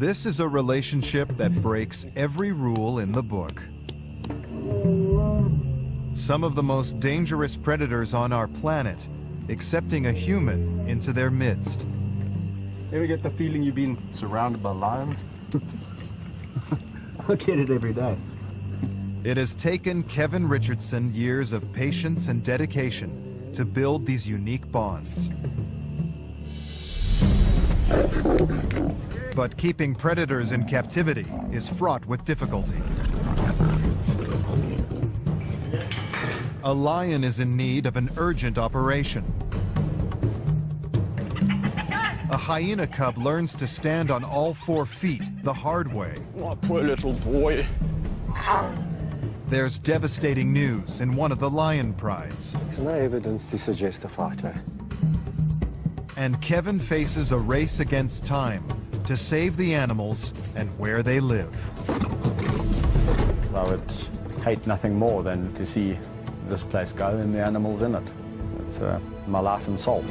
This is a relationship that breaks every rule in the book. Some of the most dangerous predators on our planet accepting a human into their midst. Ever get the feeling you've been surrounded by lions? I get it every day. It has taken Kevin Richardson years of patience and dedication to build these unique bonds. But keeping predators in captivity is fraught with difficulty. A lion is in need of an urgent operation. A hyena cub learns to stand on all four feet the hard way. Oh, poor little boy. There's devastating news in one of the lion prides. There's no evidence to suggest a fighter. And Kevin faces a race against time to save the animals and where they live. Well, I would hate nothing more than to see this place go and the animals in it. It's uh, my life and soul.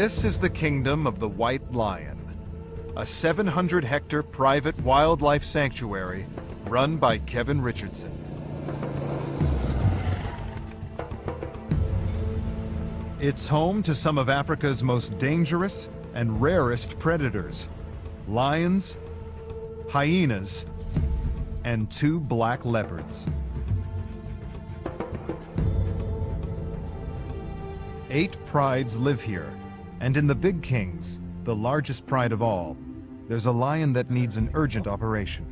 This is the kingdom of the White Lion, a 700-hectare private wildlife sanctuary run by Kevin Richardson. It's home to some of Africa's most dangerous and rarest predators, lions, hyenas, and two black leopards. Eight prides live here, and in the Big Kings, the largest pride of all, there's a lion that needs an urgent operation.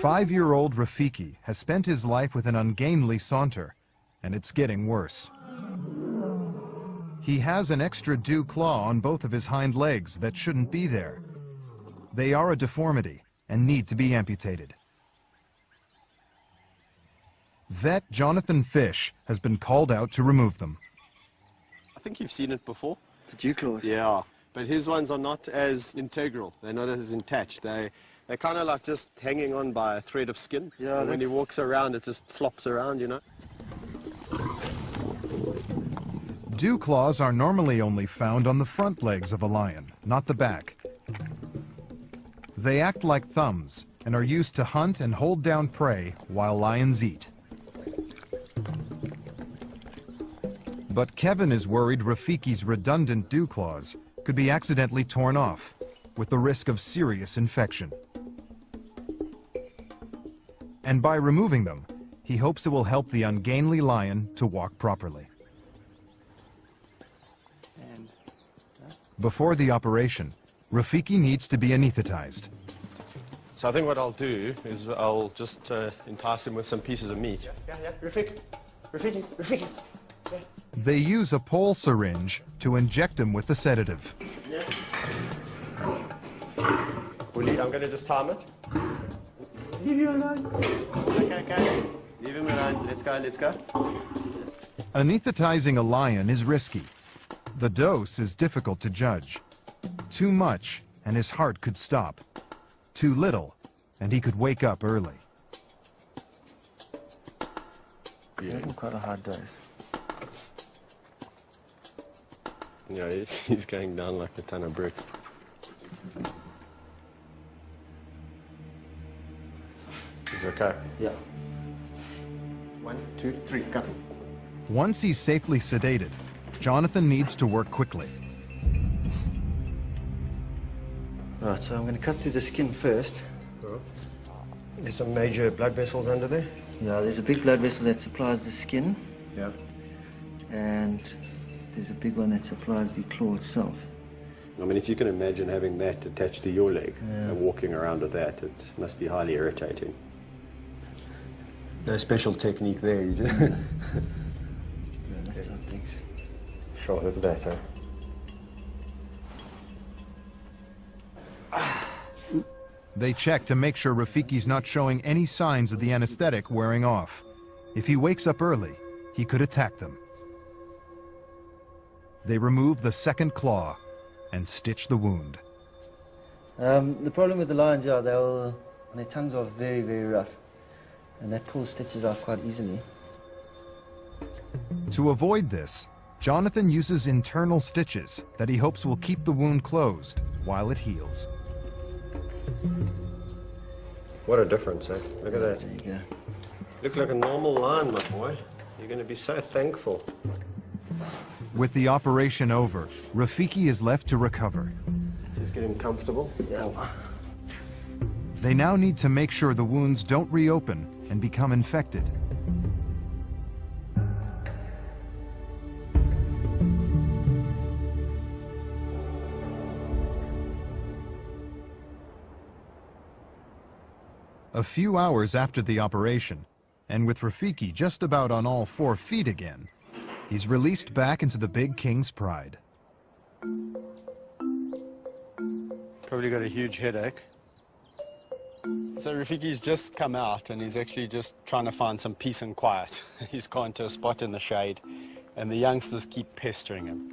Five-year-old Rafiki has spent his life with an ungainly saunter, and it's getting worse. He has an extra dew claw on both of his hind legs that shouldn't be there. They are a deformity and need to be amputated. Vet Jonathan Fish has been called out to remove them. I think you've seen it before. The dew claws? Yeah. But his ones are not as integral. They're not as attached. They, they're kind of like just hanging on by a thread of skin. Yeah, And when he walks around, it just flops around, you know. Dew claws are normally only found on the front legs of a lion, not the back. They act like thumbs and are used to hunt and hold down prey while lions eat. But Kevin is worried Rafiki's redundant dew claws could be accidentally torn off, with the risk of serious infection. And by removing them, he hopes it will help the ungainly lion to walk properly. And Before the operation, Rafiki needs to be anesthetized. So I think what I'll do is I'll just uh, entice him with some pieces of meat. Yeah, yeah, Rafik. Rafiki, Rafiki. They use a pole syringe to inject him with the sedative. Willie, I'm going to just time it. leave you alone. Okay, okay. Leave him alone. Let's go, let's go. Anesthetizing a lion is risky. The dose is difficult to judge. Too much, and his heart could stop. Too little, and he could wake up early. Yeah. Quite a hard dose. Yeah, he- he's going down like a ton of bricks. He's okay? Yeah. One, two, three, go. Once he's safely sedated, Jonathan needs to work quickly. Right, so I'm going to cut through the skin first. There's some major blood vessels under there. Yeah, there's a big blood vessel that supplies the skin, Yeah. and there's a big one that supplies the claw itself. I mean, if you can imagine having that attached to your leg and walking around with that, it must be highly irritating. No special technique there, you just... Yeah, that's some look at that, eh? They check to make sure Rafiki's not showing any signs of the anesthetic wearing off. If he wakes up early, he could attack them. They remove the second claw and stitch the wound. Um, the problem with the lions are they'll, their tongues are very, very rough. And that pulls stitches out quite easily. To avoid this, Jonathan uses internal stitches that he hopes will keep the wound closed while it heals. What a difference, eh? Look at that. There you go. Look like a normal lion, my boy. You're going to be so thankful. With the operation over, Rafiki is left to recover. Just get him comfortable. Yeah. They now need to make sure the wounds don't reopen and become infected. A few hours after the operation, and with Rafiki just about on all four feet again, he's released back into the Big King's pride. Probably got a huge headache. So Rafiki's just come out and he's actually just trying to find some peace and quiet. he's gone to a spot in the shade and the youngsters keep pestering him.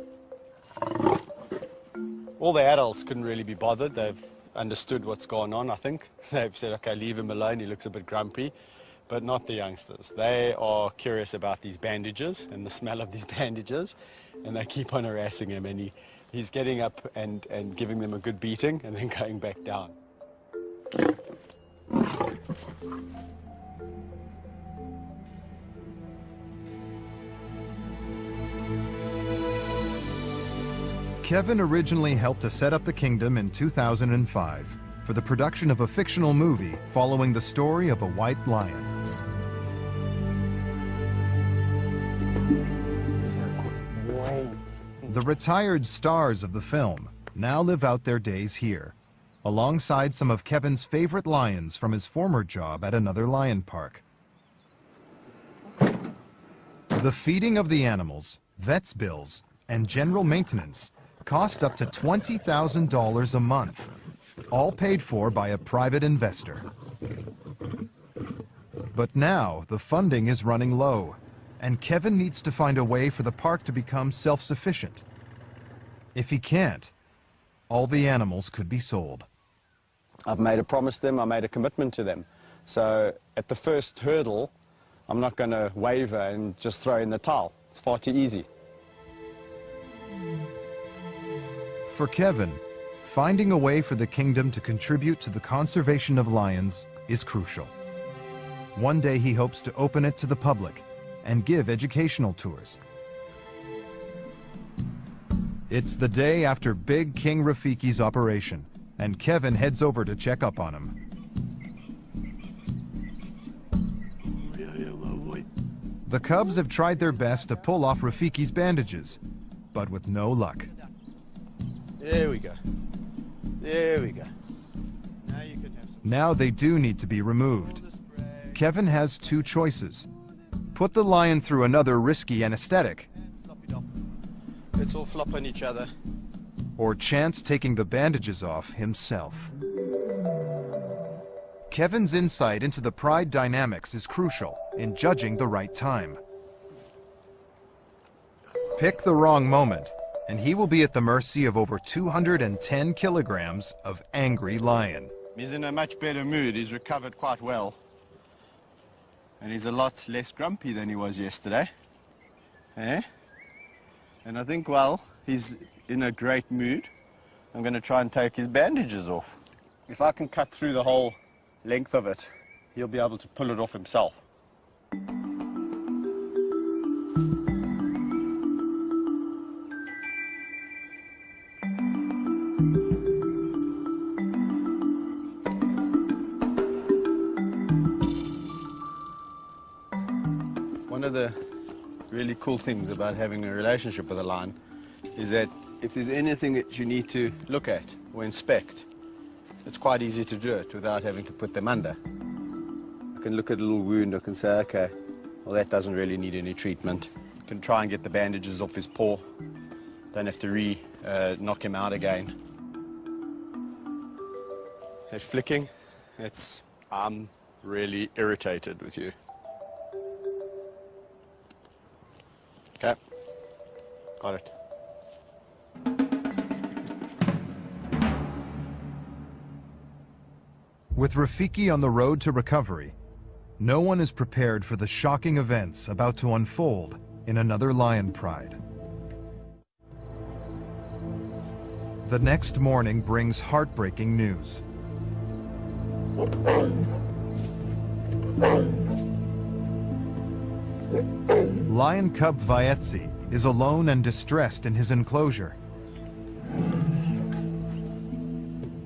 All the adults couldn't really be bothered. They've understood what's going on, I think. They've said, okay, leave him alone. He looks a bit grumpy. But not the youngsters. They are curious about these bandages and the smell of these bandages. And they keep on harassing him. And he, he's getting up and, and giving them a good beating and then going back down. Kevin originally helped to set up the kingdom in 2005 for the production of a fictional movie following the story of a white lion. The retired stars of the film now live out their days here, alongside some of Kevin's favorite lions from his former job at another lion park. The feeding of the animals, vet's bills, and general maintenance cost up to $20,000 a month, all paid for by a private investor. But now the funding is running low, and Kevin needs to find a way for the park to become self-sufficient. If he can't, all the animals could be sold. I've made a promise to them, I made a commitment to them. So at the first hurdle, I'm not going to waver and just throw in the towel. It's far too easy. For Kevin, finding a way for the kingdom to contribute to the conservation of lions is crucial. One day he hopes to open it to the public and give educational tours. It's the day after Big King Rafiki's operation, and Kevin heads over to check up on him. The Cubs have tried their best to pull off Rafiki's bandages, but with no luck. There we go. There we go. Now you can have some Now they do need to be removed. Kevin has two choices. Put the lion through another risky anesthetic. Let's all flop on each other. or chance taking the bandages off himself. Kevin's insight into the pride dynamics is crucial in judging the right time. Pick the wrong moment, and he will be at the mercy of over 210 kilograms of angry lion. He's in a much better mood. He's recovered quite well. And he's a lot less grumpy than he was yesterday. Eh? And I think, well, he's in a great mood. I'm going to try and take his bandages off. If I can cut through the whole length of it, he'll be able to pull it off himself. Cool things about having a relationship with a lion is that if there's anything that you need to look at or inspect, it's quite easy to do it without having to put them under. I can look at a little wound, I can say, okay, well, that doesn't really need any treatment. I can try and get the bandages off his paw. Don't have to re uh, knock him out again. That flicking, it's, I'm really irritated with you. Okay. Got it. With Rafiki on the road to recovery, no one is prepared for the shocking events about to unfold in another Lion Pride. The next morning brings heartbreaking news. Lion cub Vaetzi is alone and distressed in his enclosure.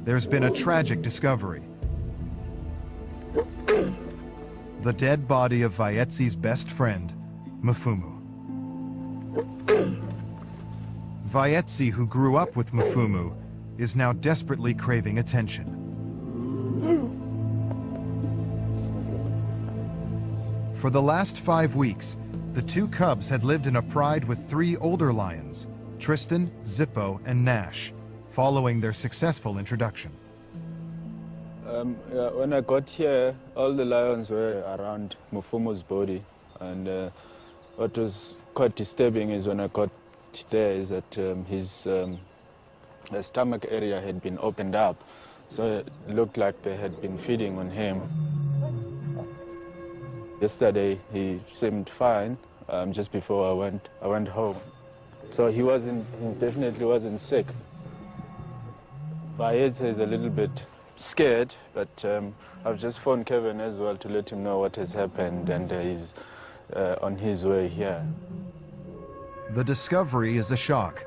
There's been a tragic discovery. The dead body of Vaetzi's best friend, Mfumu. Vaetzi, who grew up with Mfumu, is now desperately craving attention. For the last five weeks, the two cubs had lived in a pride with three older lions, Tristan, Zippo, and Nash, following their successful introduction. Um, yeah, when I got here, all the lions were around Mufumu's body. And uh, what was quite disturbing is when I got there is that um, his um, stomach area had been opened up. So it looked like they had been feeding on him. Yesterday, he seemed fine um, just before I went, I went home. So he wasn't, he definitely wasn't sick. Vaetzi is a little bit scared, but um, I've just phoned Kevin as well to let him know what has happened and uh, he's uh, on his way here. The discovery is a shock.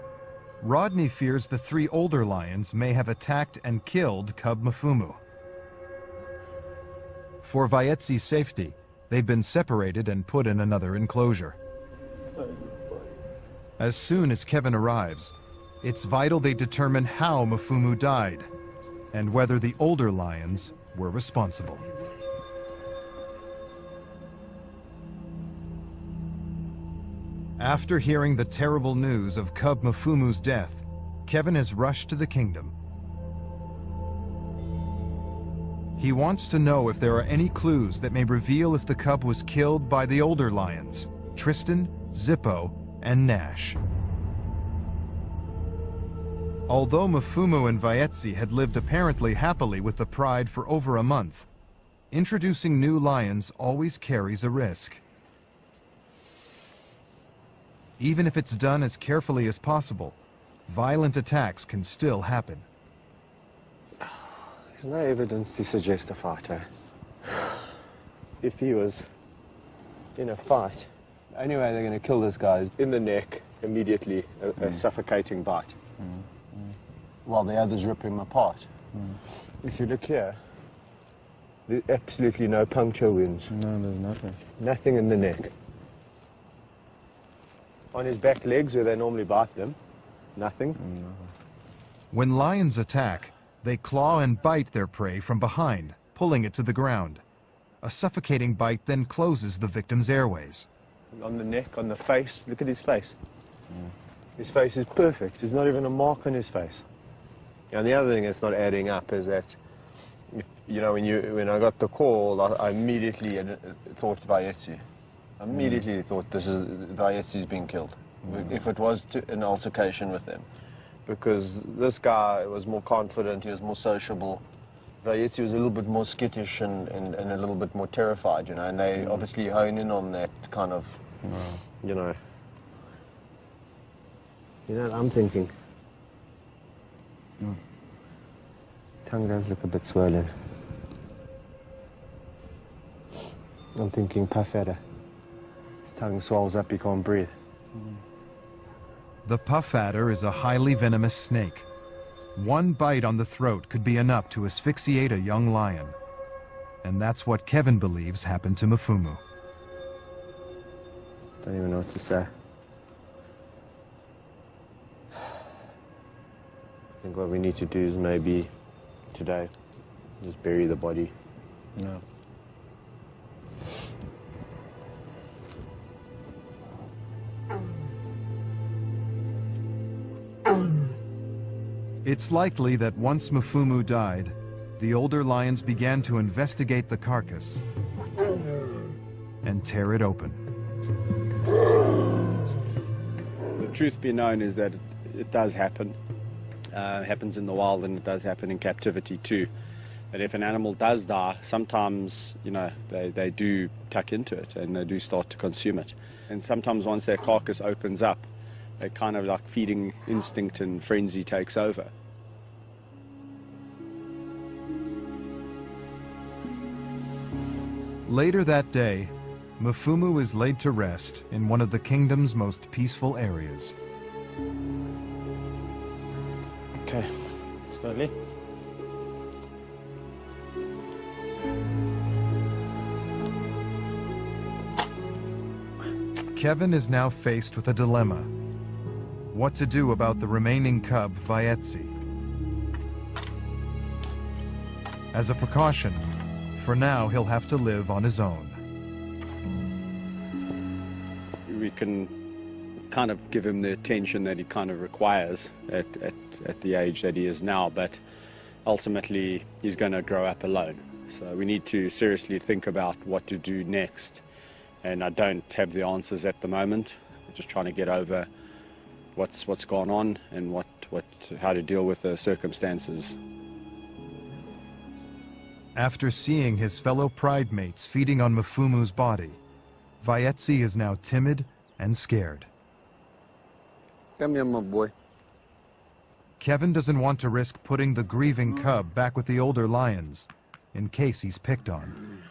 Rodney fears the three older lions may have attacked and killed Cub Mafumu. For Vaetzi's safety, they've been separated and put in another enclosure. As soon as Kevin arrives, it's vital they determine how Mfumu died and whether the older lions were responsible. After hearing the terrible news of Cub Mfumu's death, Kevin has rushed to the kingdom. He wants to know if there are any clues that may reveal if the cub was killed by the older lions, Tristan, Zippo, and Nash. Although Mfumu and Vaetzi had lived apparently happily with the pride for over a month, introducing new lions always carries a risk. Even if it's done as carefully as possible, violent attacks can still happen. There's no evidence to suggest a fight, eh? If he was in a fight, the only way they're going to kill this guy is in the neck, immediately, a, a mm. suffocating bite. Mm. Mm. While the others rip him apart. If you look here, there's absolutely no puncture wounds. No, there's nothing. Nothing in the neck. On his back legs, where they normally bite them, nothing. When lions attack, they claw and bite their prey from behind, pulling it to the ground. A suffocating bite then closes the victim's airways. On the neck, on the face, look at his face. His face is perfect. There's not even a mark on his face. And the other thing that's not adding up is that, if, you know, when you when I got the call, I, I immediately had, uh, thought Vaetzi. I immediately thought this is Vaetzi's been killed. If it was to, an altercation with them, because this guy was more confident, he was more sociable. Vaetzi was a little bit more skittish and, and, and a little bit more terrified, you know, and they mm. obviously hone in on that kind of, you know. You know what I'm thinking? Mm. Tongue does look a bit swollen. I'm thinking puff. His tongue swells up, he can't breathe. Mm. The puff adder is a highly venomous snake. One bite on the throat could be enough to asphyxiate a young lion. And that's what Kevin believes happened to Mfumu. Don't even know what to say. I think what we need to do is maybe today just bury the body. No. It's likely that once Mfumu died, the older lions began to investigate the carcass and tear it open. The truth be known is that it, does happen. Uh, happens in the wild and it does happen in captivity too. That if an animal does die, sometimes, you know, they, they do tuck into it and they do start to consume it. And sometimes once their carcass opens up, they kind of like feeding instinct and frenzy takes over. Later that day, Mfumu is laid to rest in one of the kingdom's most peaceful areas. Okay, slowly. Kevin is now faced with a dilemma. What to do about the remaining cub, Vaetzi. As a precaution, for now he'll have to live on his own. We can kind of give him the attention that he kind of requires at, at, at the age that he is now, but ultimately he's going to grow up alone. So we need to seriously think about what to do next. And I don't have the answers at the moment. We're just trying to get over what's what's gone on and what, what how to deal with the circumstances. After seeing his fellow pride mates feeding on Mfumu's body, Vaetzi is now timid and scared. Come here, my boy. Kevin doesn't want to risk putting the grieving cub back with the older lions in case he's picked on.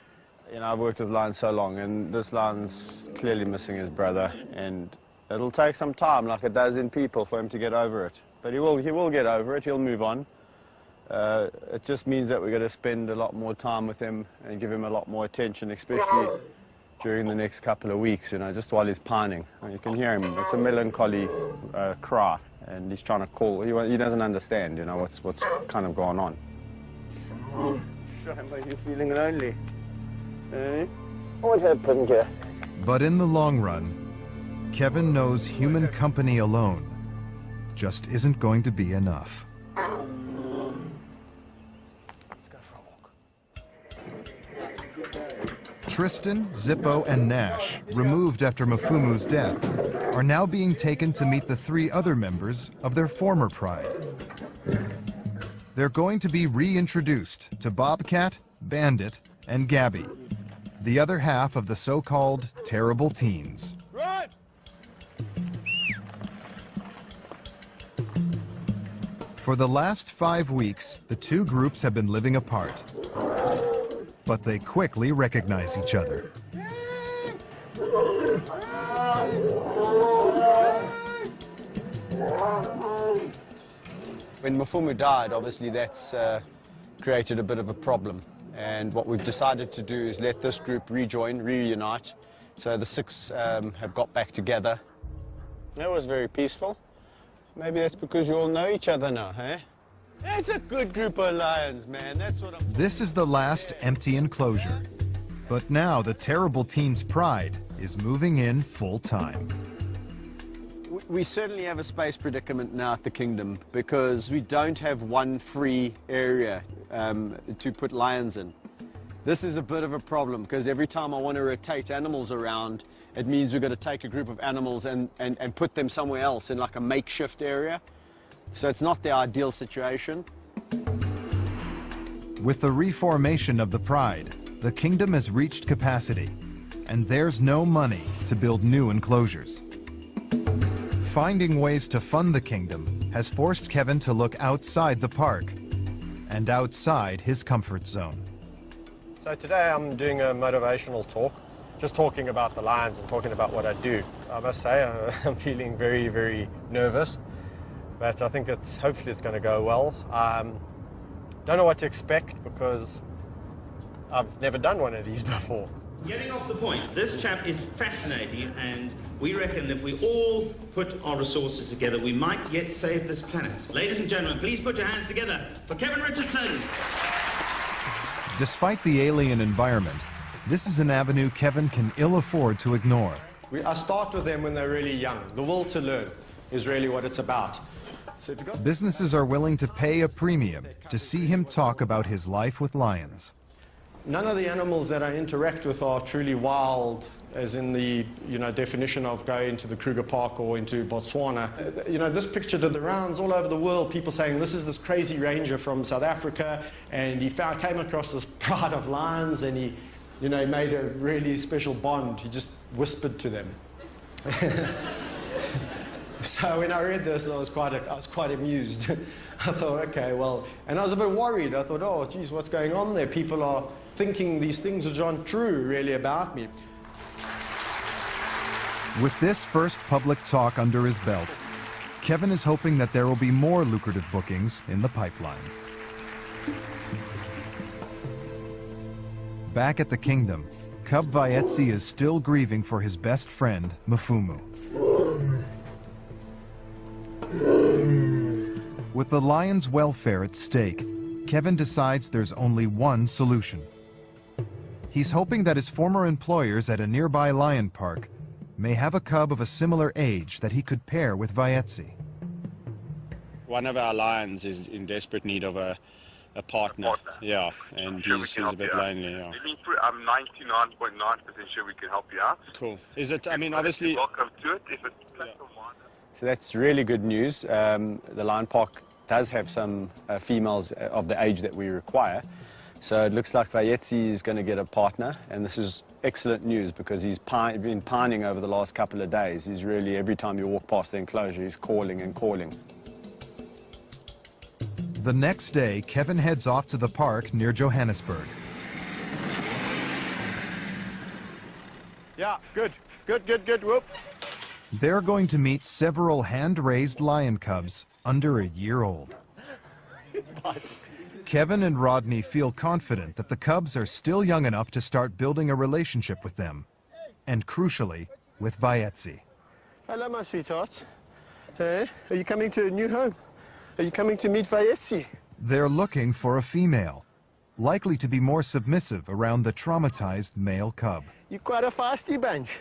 You know, I've worked with lions so long, and this lion's clearly missing his brother, and it'll take some time, like it does in people, for him to get over it. But he will, he will get over it. He'll move on. Uh, it just means that we're going to spend a lot more time with him and give him a lot more attention, especially during the next couple of weeks, you know, just while he's pining. And you can hear him. It's a melancholy uh, cry, and he's trying to call. He, he doesn't understand, you know, what's, what's kind of going on. Shame, are feeling lonely? Eh? What happened here? But in the long run, Kevin knows human company alone just isn't going to be enough. Tristan, Zippo, and Nash, removed after Mafumu's death, are now being taken to meet the three other members of their former pride. They're going to be reintroduced to Bobcat, Bandit, and Gabby, the other half of the so-called terrible teens. For the last five weeks, the two groups have been living apart. But they quickly recognize each other. When Mafumu died, obviously that's uh, created a bit of a problem. And what we've decided to do is let this group rejoin, reunite. So the six um, have got back together. That was very peaceful. Maybe that's because you all know each other now, eh? That's a good group of lions, man. That's what I'm. This is the last empty enclosure. But now the terrible teen's pride is moving in full time. We- We certainly have a space predicament now at the kingdom because we don't have one free area um, to put lions in. This is a bit of a problem because every time I want to rotate animals around, it means we've got to take a group of animals and, and, and put them somewhere else in like a makeshift area. So it's not the ideal situation. With the reformation of the Pride, the kingdom has reached capacity, and there's no money to build new enclosures. Finding ways to fund the kingdom has forced Kevin to look outside the park and outside his comfort zone. So today I'm doing a motivational talk, just talking about the lions and talking about what I do. I must say uh, I'm feeling very, very nervous, but I think it's hopefully it's going to go well. Um, don't know what to expect because I've never done one of these before. Getting off the point, this chap is fascinating, and we reckon if we all put our resources together, we might yet save this planet. Ladies and gentlemen, please put your hands together for Kevin Richardson. Despite the alien environment, this is an avenue Kevin can ill afford to ignore. We, I start with them when they're really young. The will to learn is really what it's about. So if got Businesses are willing to pay a premium to see him talk about his life with lions. None of the animals that I interact with are truly wild, as in the you know definition of going to the Kruger Park or into Botswana. Uh, You know, this picture did the rounds all over the world. People saying this is this crazy ranger from South Africa, and he found, came across this pride of lions, and he, you know, made a really special bond. He just whispered to them. So when I read this, I was quite, I was quite amused. I thought, okay, well, and I was a bit worried. I thought, oh, geez, what's going on there? People are thinking these things which aren't true, really, about me. With this first public talk under his belt, Kevin is hoping that there will be more lucrative bookings in the pipeline. Back at the kingdom, Cub Vaetzi is still grieving for his best friend, Mfumu. With the lion's welfare at stake, Kevin decides there's only one solution. He's hoping that his former employers at a nearby lion park may have a cub of a similar age that he could pair with Vaetzi. One of our lions is in desperate need of a, a partner. partner. Yeah, and Sure we he's, he's a bit lonely. Yeah. Let me put- I'm 99.9% sure we can help you out. Cool. Is it? I mean, obviously. Welcome to it. If it's platform one. So that's really good news. Um, the Lion Park does have some uh, females uh, of the age that we require. So it looks like Vayetzi is going to get a partner, and this is excellent news because he's pi- been pining over the last couple of days. He's really, every time you walk past the enclosure, he's calling and calling. The next day, Kevin heads off to the park near Johannesburg. Yeah, good. Good, good, good. Whoop. They're going to meet several hand-raised lion cubs under a year old. Kevin and Rodney feel confident that the cubs are still young enough to start building a relationship with them, and crucially, with Vaetzi. Hello, my sweetheart. Hey, are you coming to a new home? Are you coming to meet Vayetzi? They're looking for a female, likely to be more submissive around the traumatized male cub. You're quite a feisty bunch.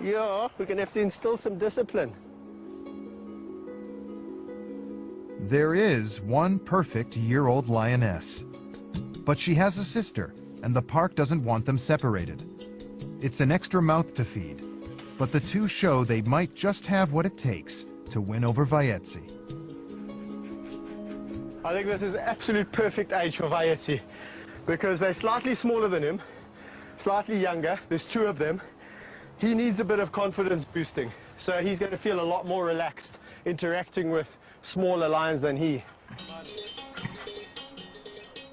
Yeah, we're going to have to instill some discipline. There is one perfect year-old lioness, but she has a sister, and the park doesn't want them separated. It's an extra mouth to feed, but the two show they might just have what it takes to win over Vaetzi. I think this is absolute perfect age for Vayetzi because they're slightly smaller than him, slightly younger. There's two of them. He needs a bit of confidence boosting. So he's going to feel a lot more relaxed interacting with smaller lions than he.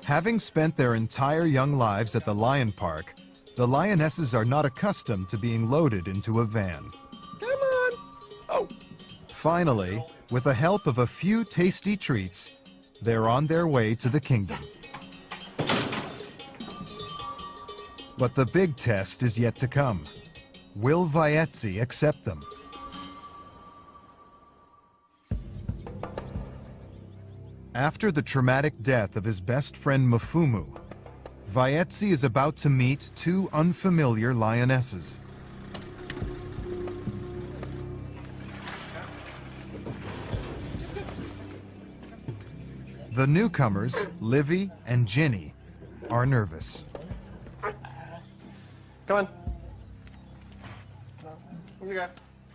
Having spent their entire young lives at the lion park, the lionesses are not accustomed to being loaded into a van. Come on. Oh, Finally, with the help of a few tasty treats, they're on their way to the kingdom. But the big test is yet to come. Will Vaetzi accept them? After the traumatic death of his best friend Mfumu, Vaetzi is about to meet two unfamiliar lionesses. The newcomers, Livy and Ginny, are nervous. come on. Here you go.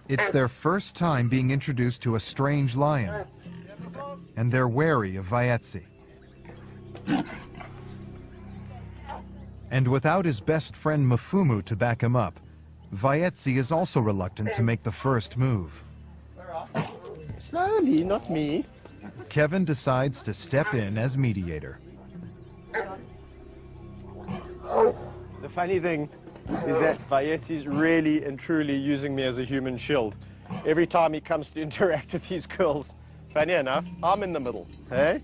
It's their first time being introduced to a strange lion, and they're wary of Vaetzi. And without his best friend Mfumu to back him up, Vaetzi is also reluctant to make the first move. Slowly, not me. Kevin decides to step in as mediator. The funny thing is that Vayetzi's really and truly using me as a human shield. Every time he comes to interact with these girls, funny enough, I'm in the middle. Hey?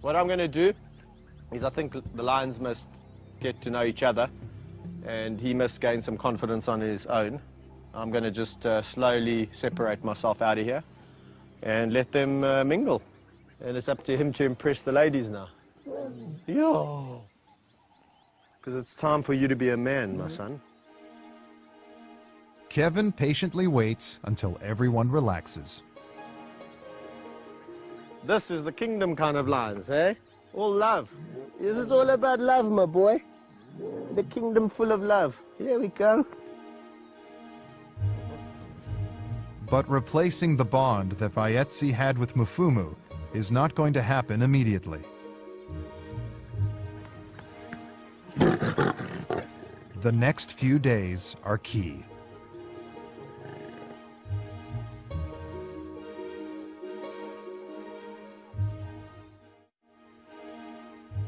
What I'm going to do is I think the lions must get to know each other and he must gain some confidence on his own. I'm going to just uh, slowly separate myself out of here and let them uh, mingle. And it's up to him to impress the ladies now. Yo. Because it's time for you to be a man, my son. Kevin patiently waits until everyone relaxes. This is the kingdom kind of lions, eh? All love. This is all about love, my boy. The kingdom full of love. Here we go. But replacing the bond that Vaetzi had with Mufumu is not going to happen immediately. The next few days are key.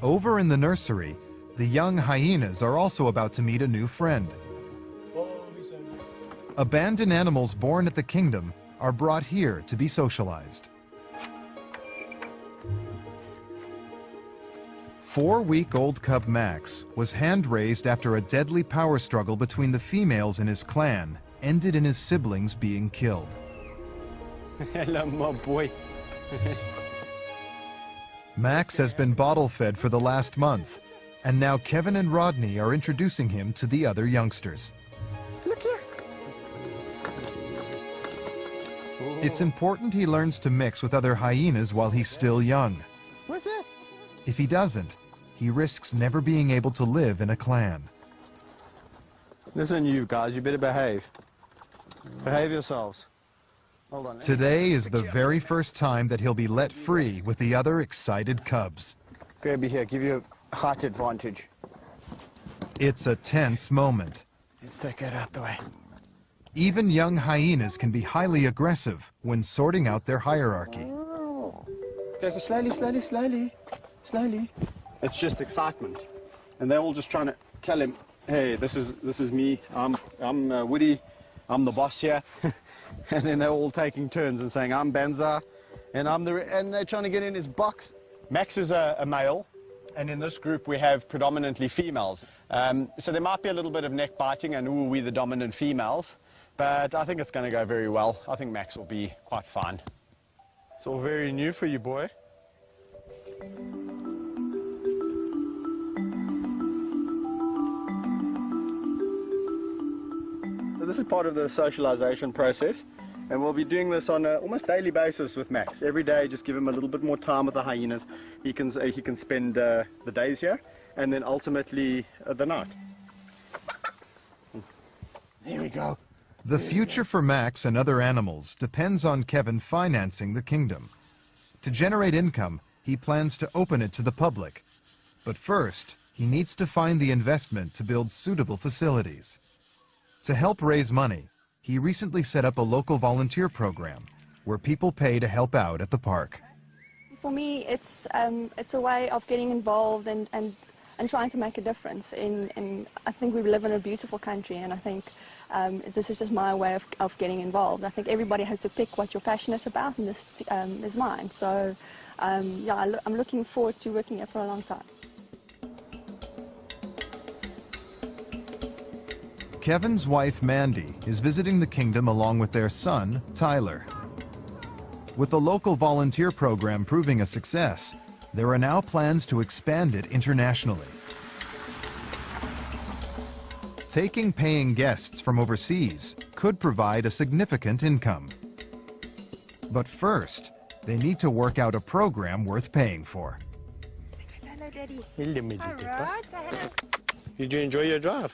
Over in the nursery, the young hyenas are also about to meet a new friend. Abandoned animals born at the kingdom are brought here to be socialized. Four-week-old cub Max was hand-raised after a deadly power struggle between the females in his clan ended in his siblings being killed. Hello, my boy. Max has been bottle-fed for the last month, and now Kevin and Rodney are introducing him to the other youngsters. Look here. It's important he learns to mix with other hyenas while he's still young. If he doesn't, he risks never being able to live in a clan. Listen, you guys, you better behave. Behave yourselves. Hold on. Today is the very first time that he'll be let free with the other excited cubs. Grab you here, give you a height advantage. It's a tense moment. Let's take that out the way. Even young hyenas can be highly aggressive when sorting out their hierarchy. Go slowly, slowly, slowly, slowly. It's just excitement, and they're all just trying to tell him, "Hey, this is this is me. I'm I'm uh, Woody. I'm the boss here." and then they're all taking turns and saying, "I'm Benza," and I'm the and they're trying to get in his box. Max is a, a male, and in this group we have predominantly females. Um, so there might be a little bit of neck biting, and ooh, we the dominant females. But I think it's going to go very well. I think Max will be quite fine. It's all very new for you, boy. So this is part of the socialization process, and we'll be doing this on an almost daily basis with Max. Every day, just give him a little bit more time with the hyenas. He can uh, he can spend uh, the days here, and then ultimately uh, the night. There we go. The future for Max and other animals depends on Kevin financing the kingdom. To generate income, he plans to open it to the public. But first, he needs to find the investment to build suitable facilities. To help raise money, he recently set up a local volunteer program where people pay to help out at the park. For me, it's um, it's a way of getting involved and, and, and trying to make a difference. In, in I think we live in a beautiful country, and I think um, this is just my way of, of getting involved. I think everybody has to pick what you're passionate about, and this um, is mine. So, um, yeah, I I'm looking forward to working here for a long time. Kevin's wife Mandy is visiting the kingdom along with their son, Tyler. With the local volunteer program proving a success, there are now plans to expand it internationally. Taking paying guests from overseas could provide a significant income. But first, they need to work out a program worth paying for. Hello, Daddy. Hello, Meditita. Alright, hello. Did you enjoy your drive?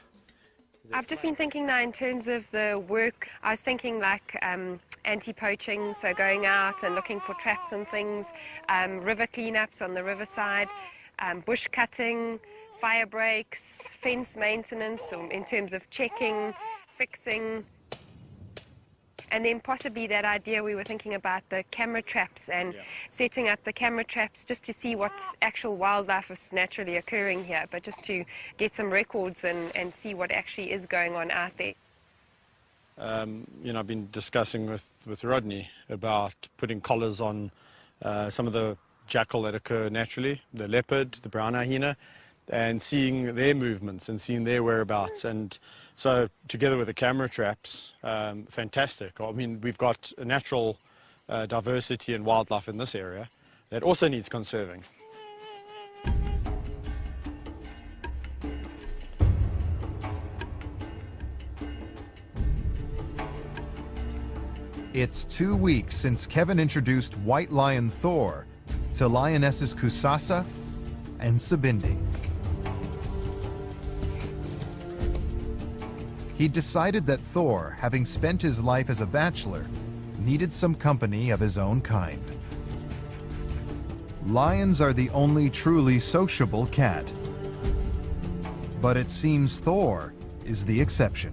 I've just been thinking now in terms of the work. I was thinking like um, anti-poaching, so going out and looking for traps and things, um, river cleanups on the riverside, um, bush cutting, fire breaks, fence maintenance um, in terms of checking, fixing, and then possibly that idea we were thinking about the camera traps and setting up the camera traps just to see what actual wildlife is naturally occurring here, but just to get some records and, and see what actually is going on out there. um, you know, I've been discussing with, with Rodney about putting collars on uh, some of the jackal that occur naturally, the leopard, the brown hyena, and seeing their movements and seeing their whereabouts. And so, together with the camera traps, um, fantastic. I mean, we've got a natural uh, diversity and wildlife in this area that also needs conserving. It's two weeks since Kevin introduced White Lion Thor to lionesses Kusasa and Sabindi. He decided that Thor, having spent his life as a bachelor, needed some company of his own kind. Lions are the only truly sociable cat. But it seems Thor is the exception.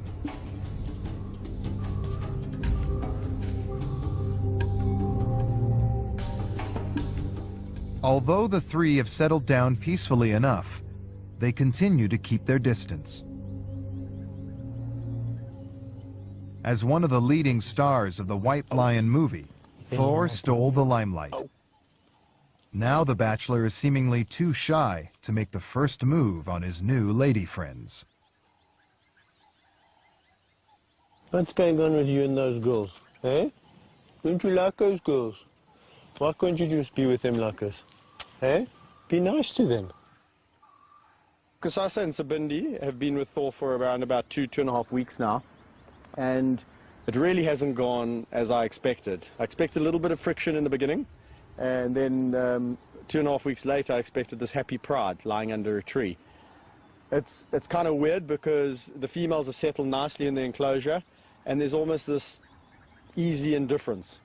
Although the three have settled down peacefully enough, they continue to keep their distance. As one of the leading stars of the White Lion movie, Thor stole the limelight. Now the Bachelor is seemingly too shy to make the first move on his new lady friends. What's going on with you and those girls? Eh? Don't you like those girls? Why can't you just be with them like us? Eh? Be nice to them. Kusasa and Sabindi have been with Thor for around about two, two and a half weeks now. And it really hasn't gone as I expected. I expected a little bit of friction in the beginning. And then um, two and a half weeks later, I expected this happy pride lying under a tree. It's, it's kind of weird because the females have settled nicely in the enclosure and there's almost this easy indifference.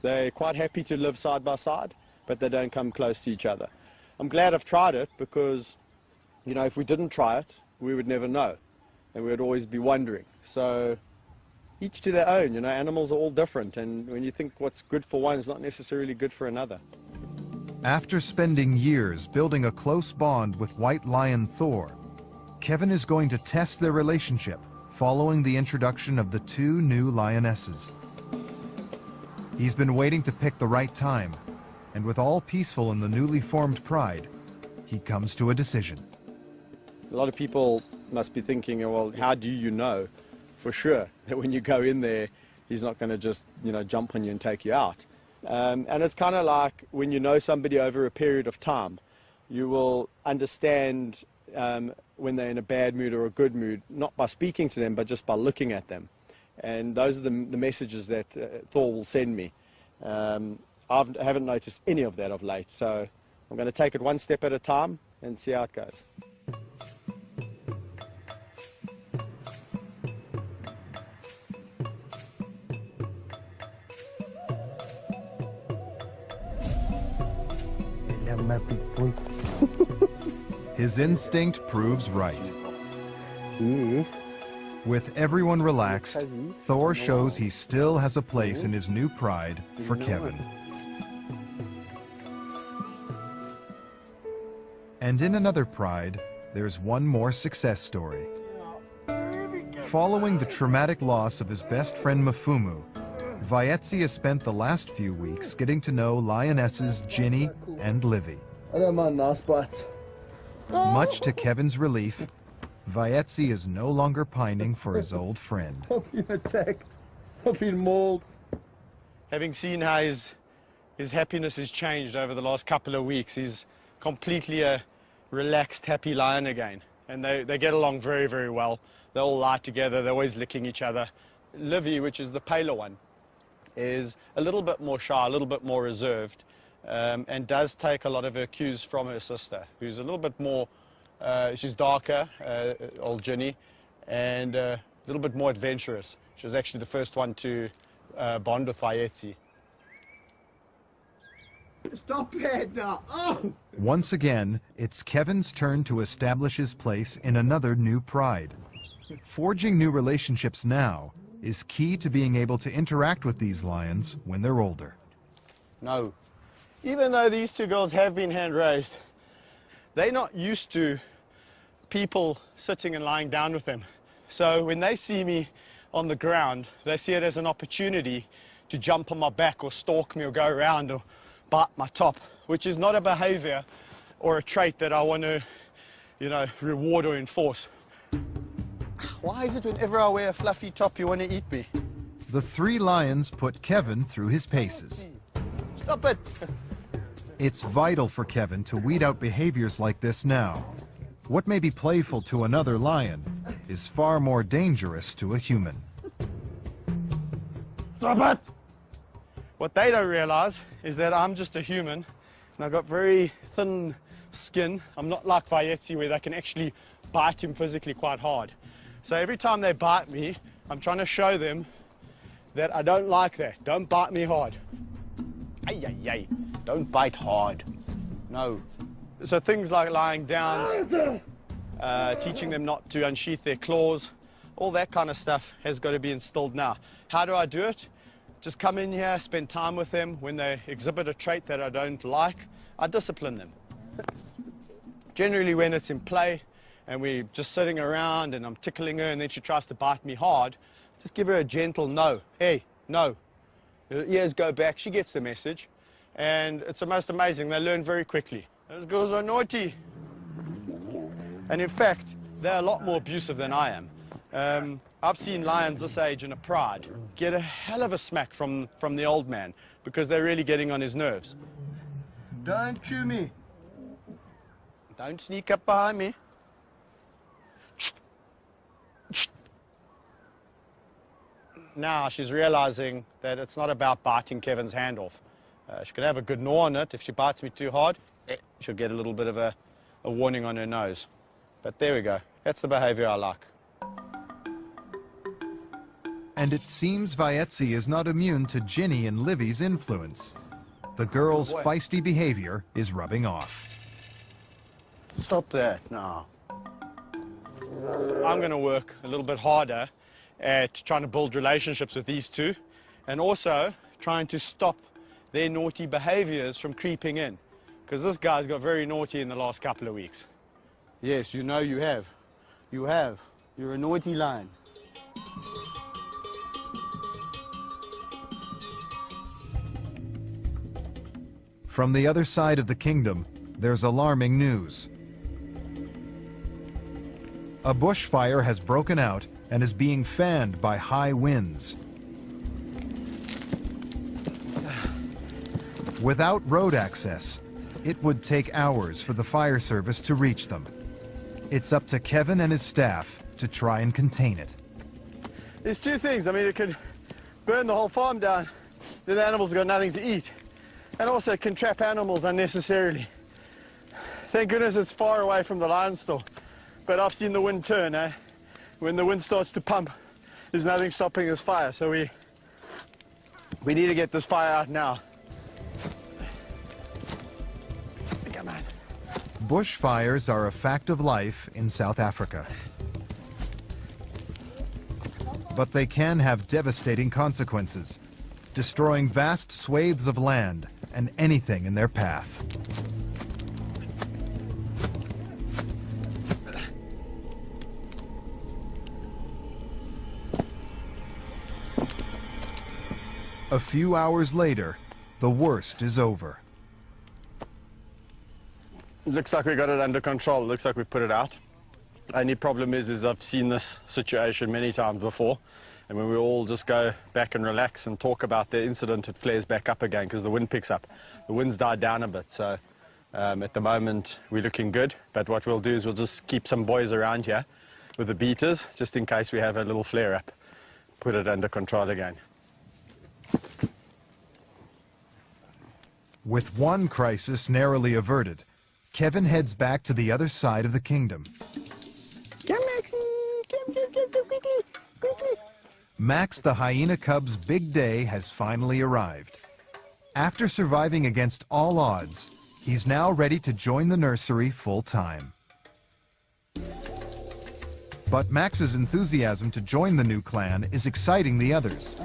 They're quite happy to live side by side, but they don't come close to each other. I'm glad I've tried it because, you know, if we didn't try it, we would never know. And we would always be wondering. So each to their own, you know, animals are all different. And when you think what's good for one is not necessarily good for another. After spending years building a close bond with White Lion Thor, Kevin is going to test their relationship following the introduction of the two new lionesses. He's been waiting to pick the right time, and with all peaceful in the newly formed pride, he comes to a decision. A lot of people must be thinking, well, how do you know for sure that when you go in there, he's not going to just, you know, jump on you and take you out? Um, and it's kind of like when you know somebody over a period of time, you will understand um, when they're in a bad mood or a good mood, not by speaking to them, but just by looking at them. And those are the, the messages that uh, Thor will send me. Um, I haven't noticed any of that of late, so I'm going to take it one step at a time and see how it goes. His instinct proves right. With everyone relaxed, Thor shows he still has a place in his new pride for Kevin. And in another pride, there's one more success story. Following the traumatic loss of his best friend Mafumu, Vaetzi has spent the last few weeks getting to know lionesses Ginny and Livy. I don't mind nice bites. Much to Kevin's relief, Vaetzi is no longer pining for his old friend. I've been attacked. I've been mauled. Having seen how his, his happiness has changed over the last couple of weeks, he's completely a relaxed, happy lion again. And they, they get along very, very well. They all lie together, they're always licking each other. Livy, which is the paler one, is a little bit more shy, a little bit more reserved, um, and does take a lot of her cues from her sister, who's a little bit more, uh, she's darker, uh, old Ginny, and uh, a little bit more adventurous. She was actually the first one to uh, bond with Vaetzi. Stop it now. Oh! Once again, it's Kevin's turn to establish his place in another new pride. Forging new relationships now is key to being able to interact with these lions when they're older. No. Even though these two girls have been hand raised, they're not used to people sitting and lying down with them. So when they see me on the ground, they see it as an opportunity to jump on my back or stalk me or go around or bite my top, which is not a behavior or a trait that I want to, you know, reward or enforce. Why is it whenever I wear a fluffy top you want to eat me? The three lions put Kevin through his paces. Stop it! It's vital for Kevin to weed out behaviors like this now. What may be playful to another lion is far more dangerous to a human. Stop it! What they don't realize is that I'm just a human and I've got very thin skin. I'm not like Vayetzi where they can actually bite him physically quite hard. So every time they bite me, I'm trying to show them that I don't like that. Don't bite me hard. Ay, ay, ay. Don't bite hard. No. So things like lying down, uh, teaching them not to unsheath their claws, all that kind of stuff has got to be instilled now. How do I do it? Just come in here, spend time with them. When they exhibit a trait that I don't like, I discipline them. Generally, when it's in play and we're just sitting around and I'm tickling her and then she tries to bite me hard, just give her a gentle no. Hey, no. Her ears go back, she gets the message. And it's the most amazing, they learn very quickly. Those girls are naughty. And in fact, they're a lot more abusive than I am. Um, I've seen lions this age in a pride get a hell of a smack from, from the old man because they're really getting on his nerves. Don't chew me. Don't sneak up behind me. Now she's realizing that it's not about biting Kevin's hand off. Uh, she could have a good gnaw on it. If she bites me too hard, eh, she'll get a little bit of a, a warning on her nose. But there we go. That's the behavior I like. And it seems Vayetzi is not immune to Ginny and Livy's influence. The girl's Boy. feisty behavior is rubbing off. Stop that. now. I'm going to work a little bit harder at trying to build relationships with these two and also trying to stop their naughty behaviors from creeping in. Because this guy's got very naughty in the last couple of weeks. Yes, you know you have. You have. You're a naughty lion. From the other side of the kingdom, there's alarming news. A bushfire has broken out and is being fanned by high winds. Without road access, it would take hours for the fire service to reach them. It's up to Kevin and his staff to try and contain it. There's two things. I mean, it could burn the whole farm down, then the animals have got nothing to eat. And also it can trap animals unnecessarily. Thank goodness it's far away from the lion store. But I've seen the wind turn, eh? When the wind starts to pump, there's nothing stopping this fire. So we, we need to get this fire out now. Come on. Bushfires are a fact of life in South Africa. But they can have devastating consequences, destroying vast swathes of land and anything in their path. A few hours later, the worst is over. Looks like we got it under control. Looks like we put it out. Only problem is, is I've seen this situation many times before. And when we all just go back and relax and talk about the incident, it flares back up again because the wind picks up. The wind's died down a bit, so um, at the moment we're looking good. But what we'll do is we'll just keep some boys around here with the beaters, just in case we have a little flare up. Put it under control again. With one crisis narrowly averted, Kevin heads back to the other side of the kingdom. Come, Maxie! Come, come, come, come, quickly! Quickly! Max the hyena cub's big day has finally arrived. After surviving against all odds, he's now ready to join the nursery full time. But Max's enthusiasm to join the new clan is exciting the others.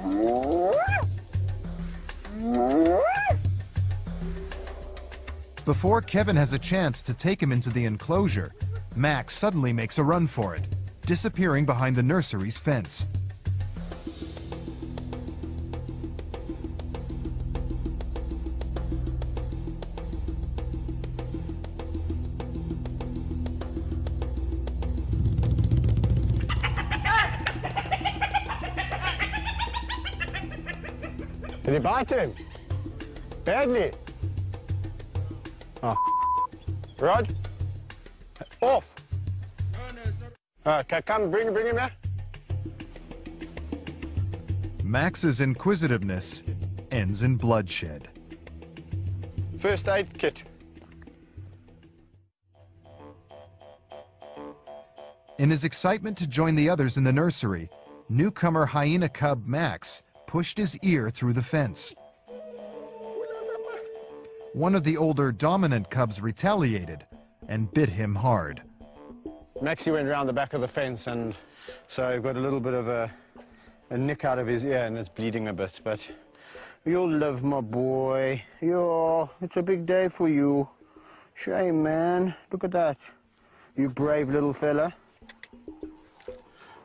Before Kevin has a chance to take him into the enclosure, Max suddenly makes a run for it, disappearing behind the nursery's fence. Did he bite him? Badly? Oh. Rod? Off! Uh, okay, come, bring, bring him here. Max's inquisitiveness ends in bloodshed. first aid kit. In his excitement to join the others in the nursery, newcomer hyena cub Max pushed his ear through the fence. One of the older dominant cubs retaliated and bit him hard. Maxie went around the back of the fence and so he got a little bit of a, a nick out of his ear and it's bleeding a bit, but you'll live, my boy. Yeah, it's a big day for you. Shame, man. Look at that. You brave little fella.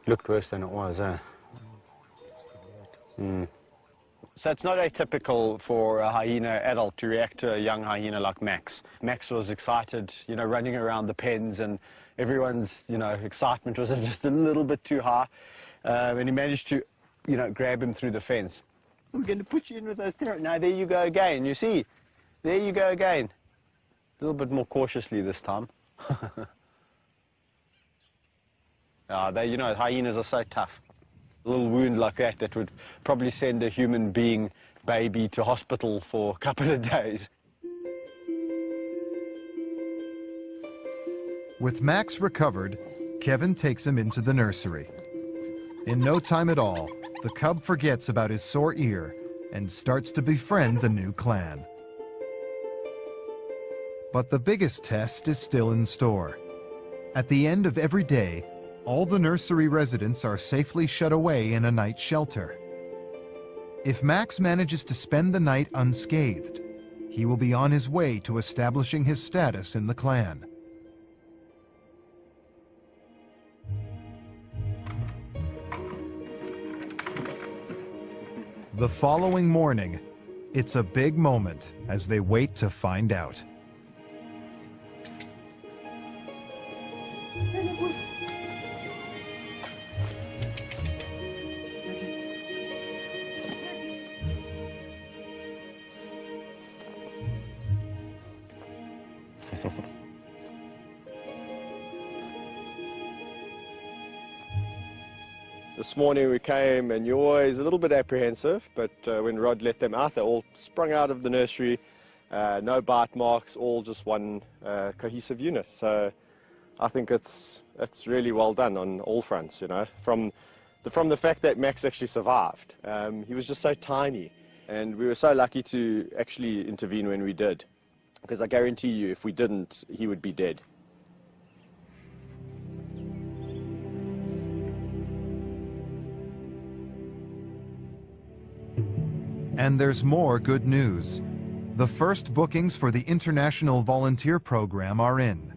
Looked worse than it was, eh? Mm. So it's not atypical for a hyena adult to react to a young hyena like Max. Max was excited, you know, running around the pens and everyone's, you know, excitement was just a little bit too high. Um, and he managed to, you know, grab him through the fence. We're going to put you in with those terror. Now, there you go again, you see? There you go again. A little bit more cautiously this time. Ah, they, you know, hyenas are so tough. A little wound like that that would probably send a human being baby to hospital for a couple of days. With Max recovered, Kevin takes him into the nursery. In no time at all, the cub forgets about his sore ear and starts to befriend the new clan. But the biggest test is still in store. At the end of every day, all the nursery residents are safely shut away in a night shelter. If Max manages to spend the night unscathed, he will be on his way to establishing his status in the clan. The following morning, it's a big moment as they wait to find out. This morning we came and you're always a little bit apprehensive, but uh, when Rod let them out, they all sprung out of the nursery, uh, no bite marks, all just one uh, cohesive unit. So I think it's, it's really well done on all fronts, you know, from the, from the fact that Max actually survived. Um, he was just so tiny, and we were so lucky to actually intervene when we did, because I guarantee you if we didn't, he would be dead. And there's more good news. The first bookings for the International Volunteer Program are in.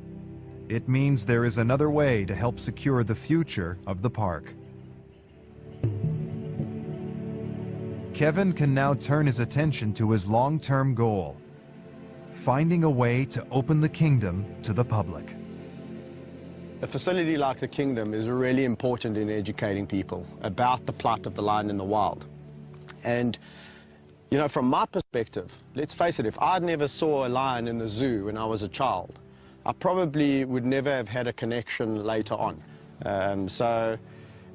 It means there is another way to help secure the future of the park. Kevin can now turn his attention to his long-term goal, finding a way to open the kingdom to the public. A facility like the Kingdom is really important in educating people about the plight of the lion in the wild. And you know, from my perspective, let's face it, if I'd never saw a lion in the zoo when I was a child, I probably would never have had a connection later on. Um, so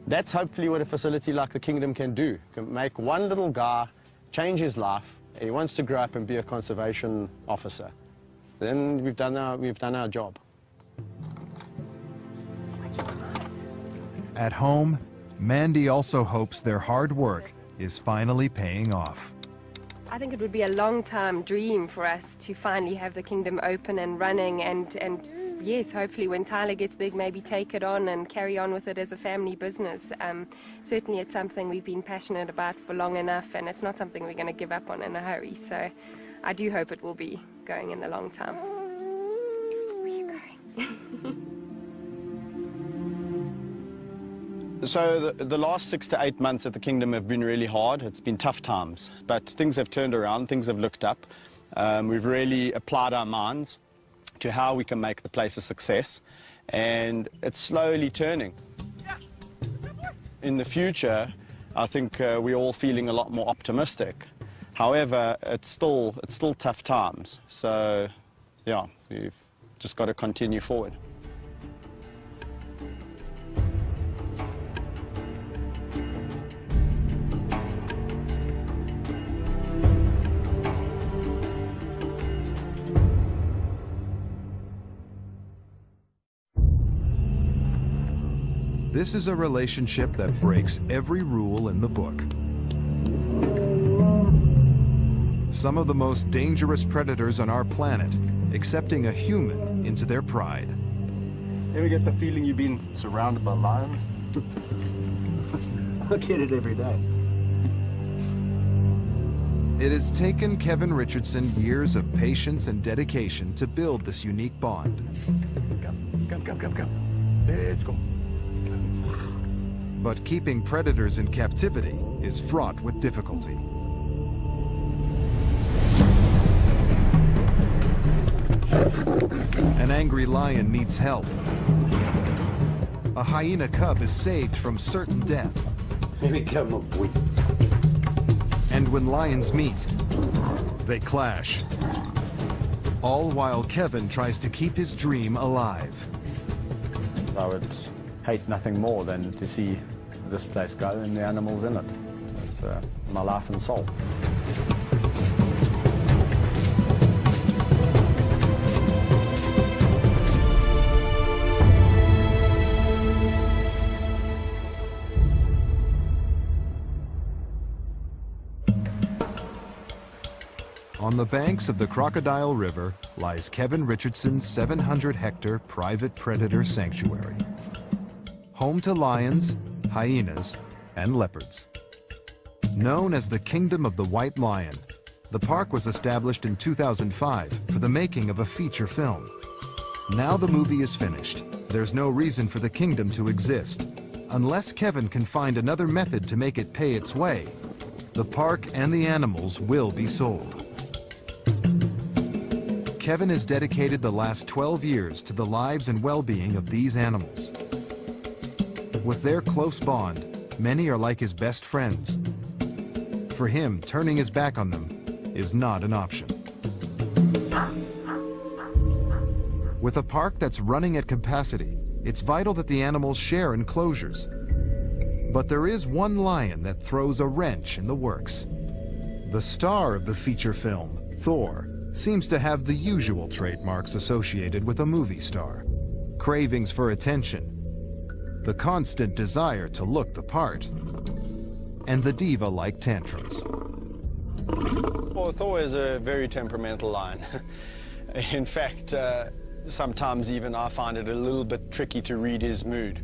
that's hopefully what a facility like the Kingdom can do. Can make one little guy change his life. He wants to grow up and be a conservation officer. Then we've done our, we've done our job. At home, Mandy also hopes their hard work is finally paying off. I think it would be a long time dream for us to finally have the kingdom open and running and, and yes, hopefully when Tyler gets big, maybe take it on and carry on with it as a family business. Um, certainly it's something we've been passionate about for long enough and it's not something we're going to give up on in a hurry. So I do hope it will be going in the long time. Where are you going? So the, the, last six to eight months at the Kingdom have been really hard. It's been tough times, but things have turned around, things have looked up. Um, we've really applied our minds to how we can make the place a success, and it's slowly turning. In the future, I think uh, we're all feeling a lot more optimistic. However, it's still, it's still tough times. So, yeah, we've just got to continue forward. This is a relationship that breaks every rule in the book. Some of the most dangerous predators on our planet accepting a human into their pride. Ever get the feeling you've been surrounded by lions? I get it every day. It has taken Kevin Richardson years of patience and dedication to build this unique bond. Come, come, come, come, come. Let's go. But keeping predators in captivity is fraught with difficulty. An angry lion needs help. A hyena cub is saved from certain death. And when lions meet, they clash. All while Kevin tries to keep his dream alive. I would hate nothing more than to see this place go and the animals in it. It's uh, my life and soul. On the banks of the Crocodile River lies Kevin Richardson's 700-hectare private predator sanctuary. Home to lions, hyenas, and leopards. Known as the Kingdom of the White Lion, the park was established in 2005 for the making of a feature film. Now the movie is finished, there's no reason for the kingdom to exist. Unless Kevin can find another method to make it pay its way, the park and the animals will be sold. Kevin has dedicated the last 12 years to the lives and well-being of these animals. With their close bond, many are like his best friends. For him, turning his back on them is not an option. With a park that's running at capacity, it's vital that the animals share enclosures. But there is one lion that throws a wrench in the works. The star of the feature film, Thor, seems to have the usual trademarks associated with a movie star. Cravings for attention, the constant desire to look the part, and the diva-like tantrums. Well, Thor is a very temperamental lion. In fact, uh, sometimes even I find it a little bit tricky to read his mood.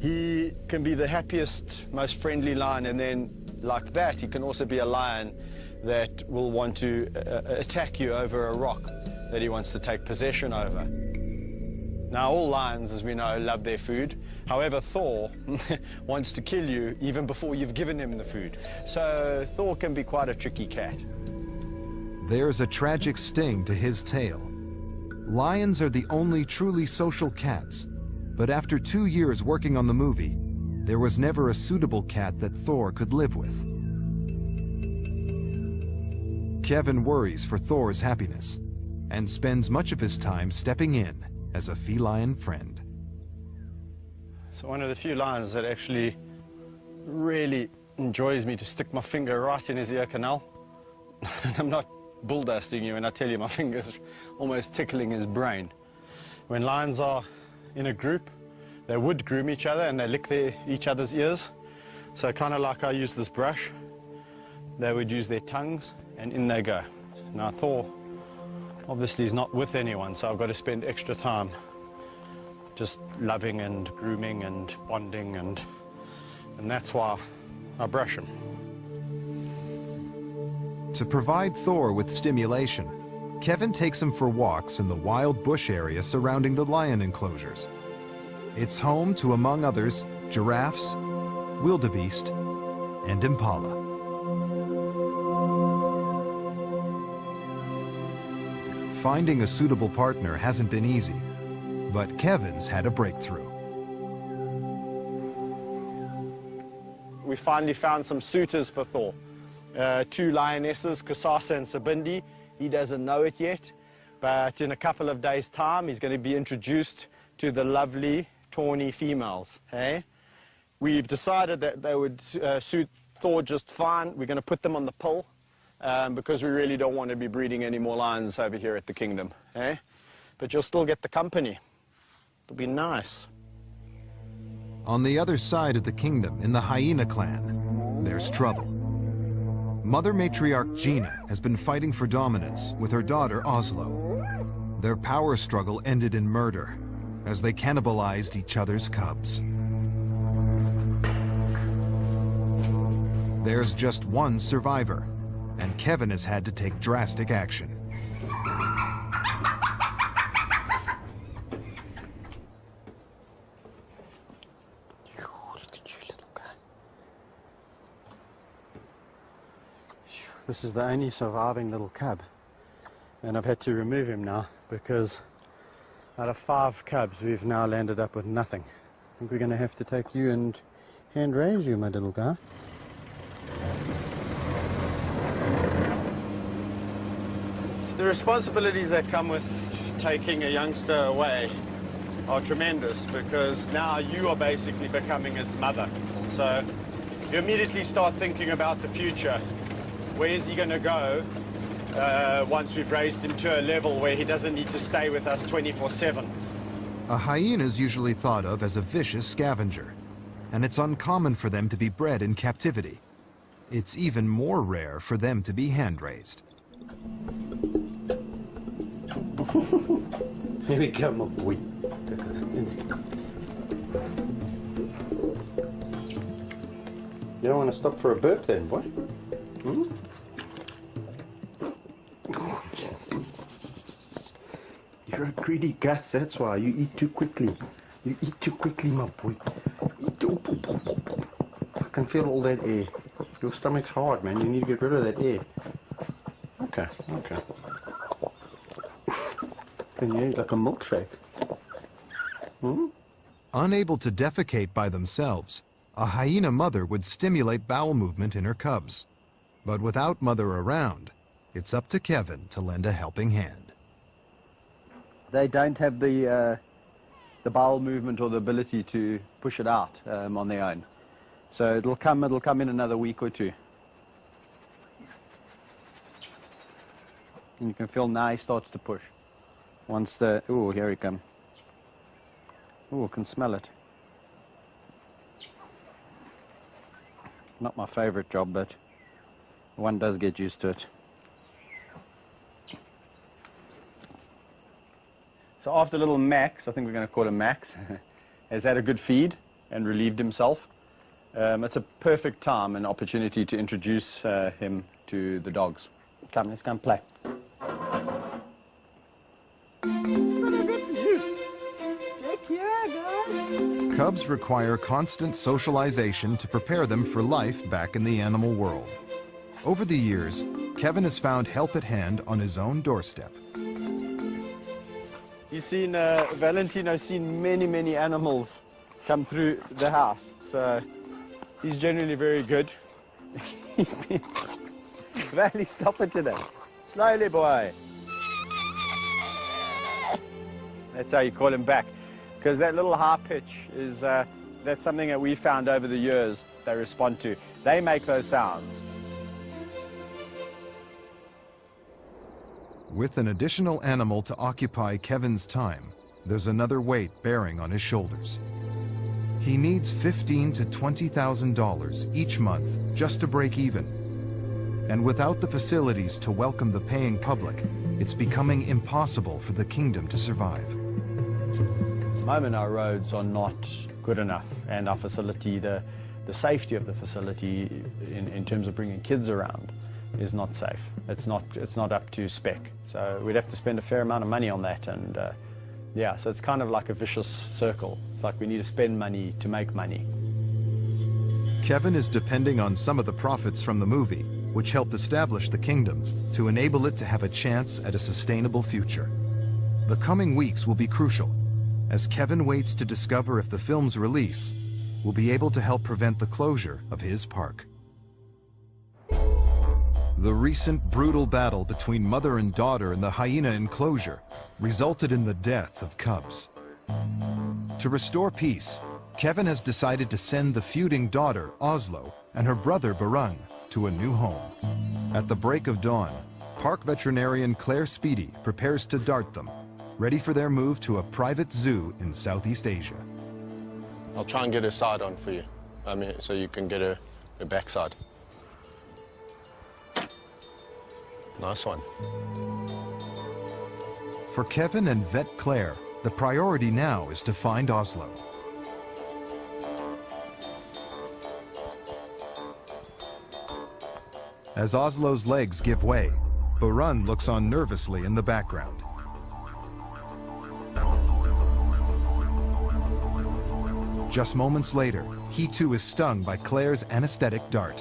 He can be the happiest, most friendly lion, and then like that, he can also be a lion that will want to uh, attack you over a rock that he wants to take possession over. Now, all lions, as we know, love their food. However, Thor wants to kill you even before you've given him the food. So Thor can be quite a tricky cat. There's a tragic sting to his tale. Lions are the only truly social cats, but after two years working on the movie, there was never a suitable cat that Thor could live with. Kevin worries for Thor's happiness and spends much of his time stepping in as a feline friend. So one of the few lions that actually really enjoys me to stick my finger right in his ear canal. and I'm not bull dusting you when I tell you my finger's almost tickling his brain. When lions are in a group, they would groom each other and they lick their, each other's ears. So kind of like I use this brush, they would use their tongues and in they go. Now Thor obviously he's not with anyone, so I've got to spend extra time just loving and grooming and bonding and and that's why I brush him. To provide Thor with stimulation, Kevin takes him for walks in the wild bush area surrounding the lion enclosures. It's home to, among others, giraffes, wildebeest, and impala. Finding a suitable partner hasn't been easy, but Kevin's had a breakthrough. We finally found some suitors for Thor. Uh, two lionesses, Kasasa and Sabindi. He doesn't know it yet, but in a couple of days' time, he's going to be introduced to the lovely, tawny females. Hey? We've decided that they would uh, suit Thor just fine. We're going to put them on the pill um, because we really don't want to be breeding any more lions over here at the kingdom. Eh? But you'll still get the company. It'll be nice. On the other side of the kingdom, in the hyena clan, there's trouble. Mother matriarch Gina has been fighting for dominance with her daughter Oslo. Their power struggle ended in murder as they cannibalized each other's cubs. There's just one survivor, and Kevin has had to take drastic action. This is the only surviving little cub. And I've had to remove him now because out of five cubs, we've now landed up with nothing. I think we're going to have to take you and hand raise you, my little guy. The responsibilities that come with taking a youngster away are tremendous because now you are basically becoming its mother. So you immediately start thinking about the future. Where is he going to go uh, once we've raised him to a level where he doesn't need to stay with us 24-7? A hyena is usually thought of as a vicious scavenger, and it's uncommon for them to be bred in captivity. It's even more rare for them to be hand-raised. Here we go, my boy. You don't want to stop for a burp then, boy? Hmm? You're a greedy guts, that's why. You eat too quickly. You eat too quickly, my boy. I can feel all that air. Your stomach's hard, man. You need to get rid of that air. Okay, okay. And you like a milkshake. Hmm? Unable to defecate by themselves, a hyena mother would stimulate bowel movement in her cubs. But without mother around, it's up to Kevin to lend a helping hand. They don't have the, uh, the bowel movement or the ability to push it out um, on their own. So it'll come, it'll come in another week or two. And you can feel now he starts to push. Once the, oh, here he comes. Oh, can smell it. Not my favorite job, but one does get used to it. So after little Max, I think we're going to call him Max, has had a good feed and relieved himself, um, it's a perfect time and opportunity to introduce uh, him to the dogs. Come, let's go and play. Cubs require constant socialization to prepare them for life back in the animal world. Over the years, Kevin has found help at hand on his own doorstep. You've seen, uh, Valentino's seen many, many animals come through the house. So he's generally very good. he's been... Valley, stop it today. Slowly, boy. That's how you call him back. Because that little high pitch is, uh, that's something that we found over the years they respond to. They make those sounds. With an additional animal to occupy Kevin's time, there's another weight bearing on his shoulders. He needs fifteen to twenty thousand dollars each month just to break even. And without the facilities to welcome the paying public, it's becoming impossible for the kingdom to survive. The moment, our roads are not good enough, and our facility, the, the safety of the facility in, in terms of bringing kids around, is not safe. It's not, it's not up to spec. So we'd have to spend a fair amount of money on that. And uh, yeah, so it's kind of like a vicious circle. It's like we need to spend money to make money. Kevin is depending on some of the profits from the movie, which helped establish the kingdom, to enable it to have a chance at a sustainable future. The coming weeks will be crucial, as Kevin waits to discover if the film's release will be able to help prevent the closure of his park. The recent brutal battle between mother and daughter in the hyena enclosure resulted in the death of cubs. To restore peace, Kevin has decided to send the feuding daughter, Oslo, and her brother, Barung, to a new home. At the break of dawn, park veterinarian Claire Speedy prepares to dart them, ready for their move to a private zoo in Southeast Asia. I'll try and get her side on for you. I mean, so you can get her, her backside. Nice one. For Kevin and Vet Claire, the priority now is to find Oslo. As Oslo's legs give way, Barun looks on nervously in the background. Just moments later, he too is stung by Claire's anesthetic dart.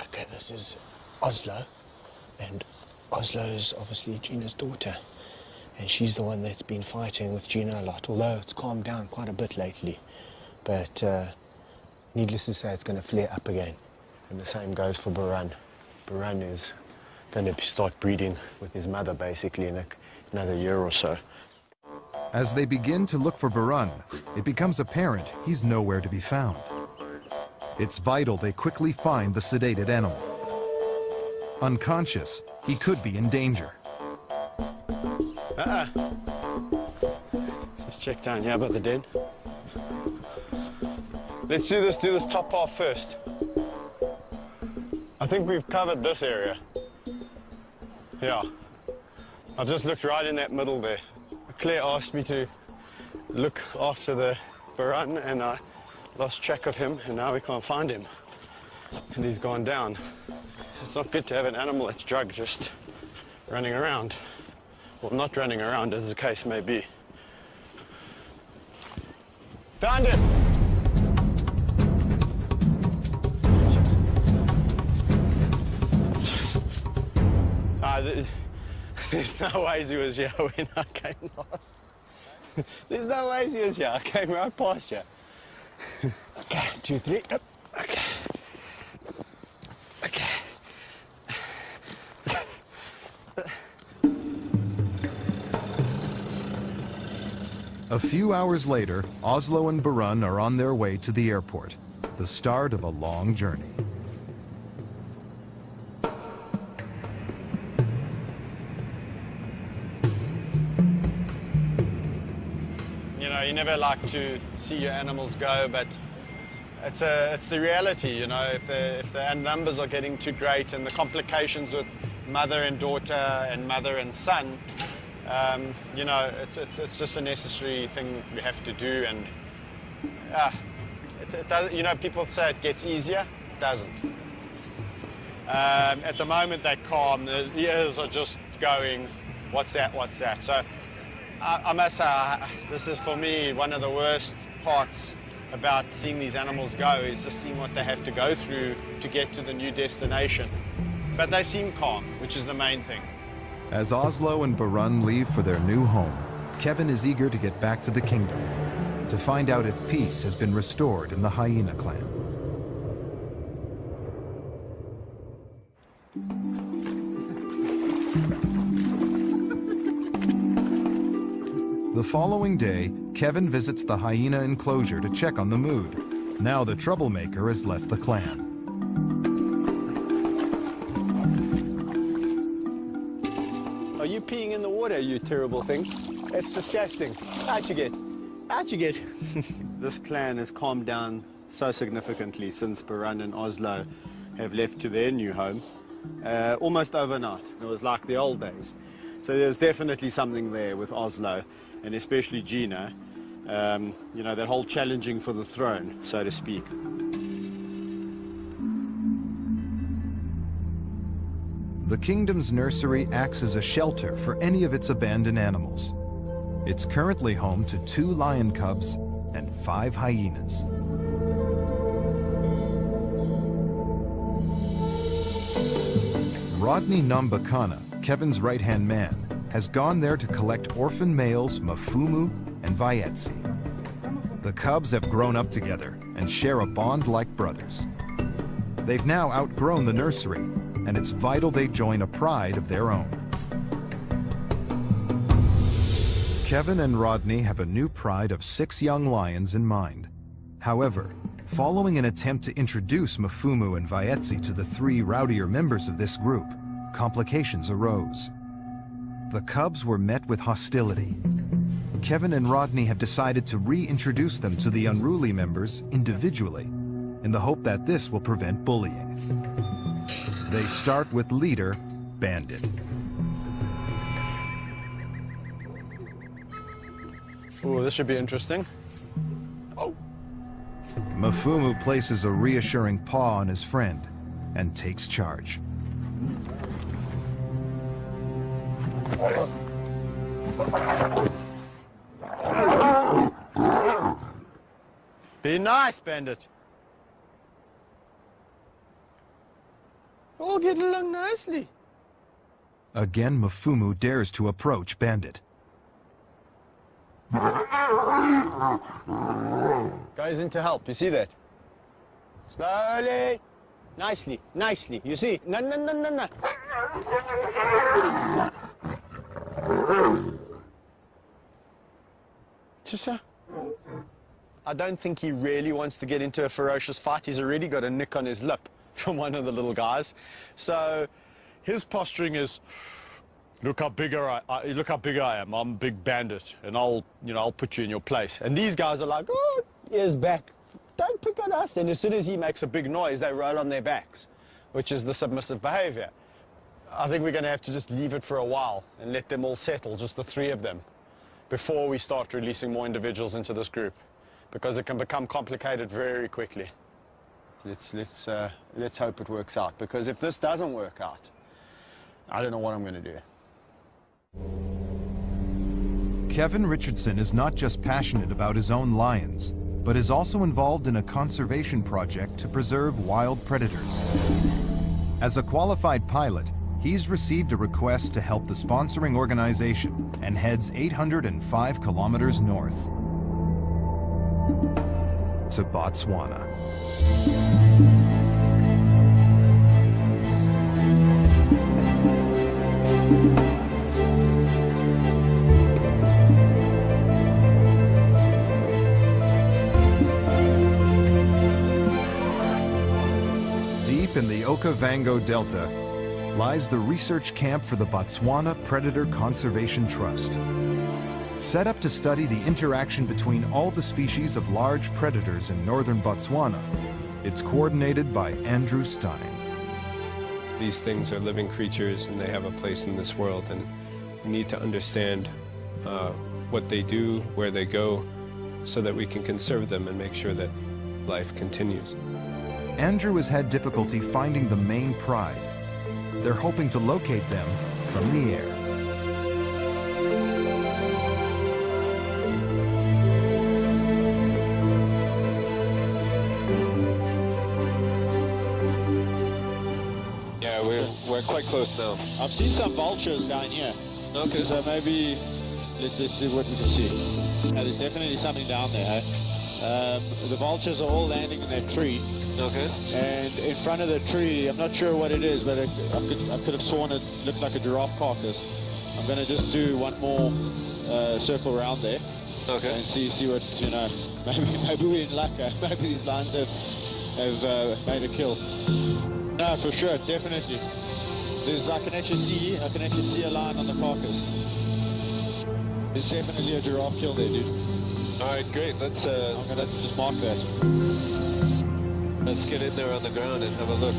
Okay, this is Oslo, and Oslo is obviously Gina's daughter, and she's the one that's been fighting with Gina a lot, although it's calmed down quite a bit lately. But uh, needless to say, it's going to flare up again. And the same goes for Baran. Baran is going to start breeding with his mother basically in a, another year or so. As they begin to look for Barun, it becomes apparent he's nowhere to be found. It's vital they quickly find the sedated animal. Unconscious, he could be in danger. Uh-uh. Let's check down here about the den. Let's do this, do this top half first. I think we've covered this area. Yeah. I've just looked right in that middle there. Claire asked me to look after the Baran and I lost track of him and now we can't find him. And he's gone down. It's not good to have an animal that's drugged just running around. Well, not running around as the case may be. Found him! There's no ways he was here when I came last. there's no ways he was here. I came right past you. okay, two, three. Up. Okay. Okay. A few hours later, Oslo and Barun are on their way to the airport, the start of a long journey. Never like to see your animals go, but it's a, it's the reality. You know, if the if the numbers are getting too great and the complications with mother and daughter and mother and son, um, you know, it's, it's it's just a necessary thing we have to do. And uh, it, it does, you know, people say it gets easier. It doesn't. Um, at the moment, they're calm. The ears are just going, what's that, what's that? So I, I must say, I- this is for me one of the worst parts about seeing these animals go is just seeing what they have to go through to get to the new destination. But they seem calm, which is the main thing. As Oslo and Barun leave for their new home, Kevin is eager to get back to the kingdom to find out if peace has been restored in the hyena clan. The following day, Kevin visits the hyena enclosure to check on the mood. Now the troublemaker has left the clan. Are you peeing in the water, you terrible thing? It's disgusting. Out you get. Out you get. This clan has calmed down so significantly since Baran and Oslo have left to their new home, uh, almost overnight. It was like the old days. So there's definitely something there with Oslo, and especially Gina. Um, you know, that whole challenging for the throne, so to speak. The kingdom's nursery acts as a shelter for any of its abandoned animals. It's currently home to two lion cubs and five hyenas. Rodney Nambakana, Kevin's right-hand man, has gone there to collect orphan males Mafumu and Vayetsi. The cubs have grown up together and share a bond like brothers. They've now outgrown the nursery, and it's vital they join a pride of their own. Kevin and Rodney have a new pride of six young lions in mind. However, following an attempt to introduce Mafumu and Vayetsi to the three rowdier members of this group, complications arose. The cubs were met with hostility. Kevin and Rodney have decided to reintroduce them to the unruly members individually in the hope that this will prevent bullying. They start with leader Bandit. Oh, this should be interesting. Oh! Mafumu places a reassuring paw on his friend and takes charge. Be nice, Bandit. All get along nicely. Again, Mafumu dares to approach Bandit. Goes in to help, you see that? Slowly. Nicely, nicely. You see? No, no, no, no, no. Tissa? I don't think he really wants to get into a ferocious fight. He's already got a nick on his lip from one of the little guys. So His posturing is, look how bigger I, I look how big I am. I'm a big bandit, and I'll, you know, I'll put you in your place. And these guys are like, oh, ears back. Don't pick on us. And as soon as he makes a big noise, they roll on their backs, which is the submissive behavior. I think we're going to have to just leave it for a while and let them all settle, just the three of them, before we start releasing more individuals into this group, because it can become complicated very quickly. Let's, let's, uh, let's hope it works out, because if this doesn't work out, I don't know what I'm going to do. Kevin Richardson is not just passionate about his own lions, but is also involved in a conservation project to preserve wild predators. As a qualified pilot, he's received a request to help the sponsoring organization and heads 805 kilometers north to Botswana. Deep in the Okavango Delta lies the research camp for the Botswana Predator Conservation Trust. Set up to study the interaction between all the species of large predators in northern Botswana, it's coordinated by Andrew Stein. These things are living creatures and they have a place in this world and we need to understand uh, what they do, where they go, so that we can conserve them and make sure that life continues. Andrew has had difficulty finding the main pride. They're hoping to locate them from the air. Yeah, we're, we're quite close now. I've seen some vultures down here. Okay. So maybe let's, let's see what we can see. Yeah, there's definitely something down there. Um, the vultures are all landing in that tree. Okay. And in front of the tree, I'm not sure what it is, but I, I could, I could have sworn it looked like a giraffe carcass. I'm going to just do one more uh, circle around there. Okay. And see see what, you know, maybe, maybe we're in luck. eh? Maybe these lions have, have uh, made a kill. No, for sure, definitely. There's, I can actually see, I can actually see a lion on the carcass. There's definitely a giraffe kill there, dude. All right, great. Let's uh, I'm gonna just mark that. Let's get in there on the ground and have a look.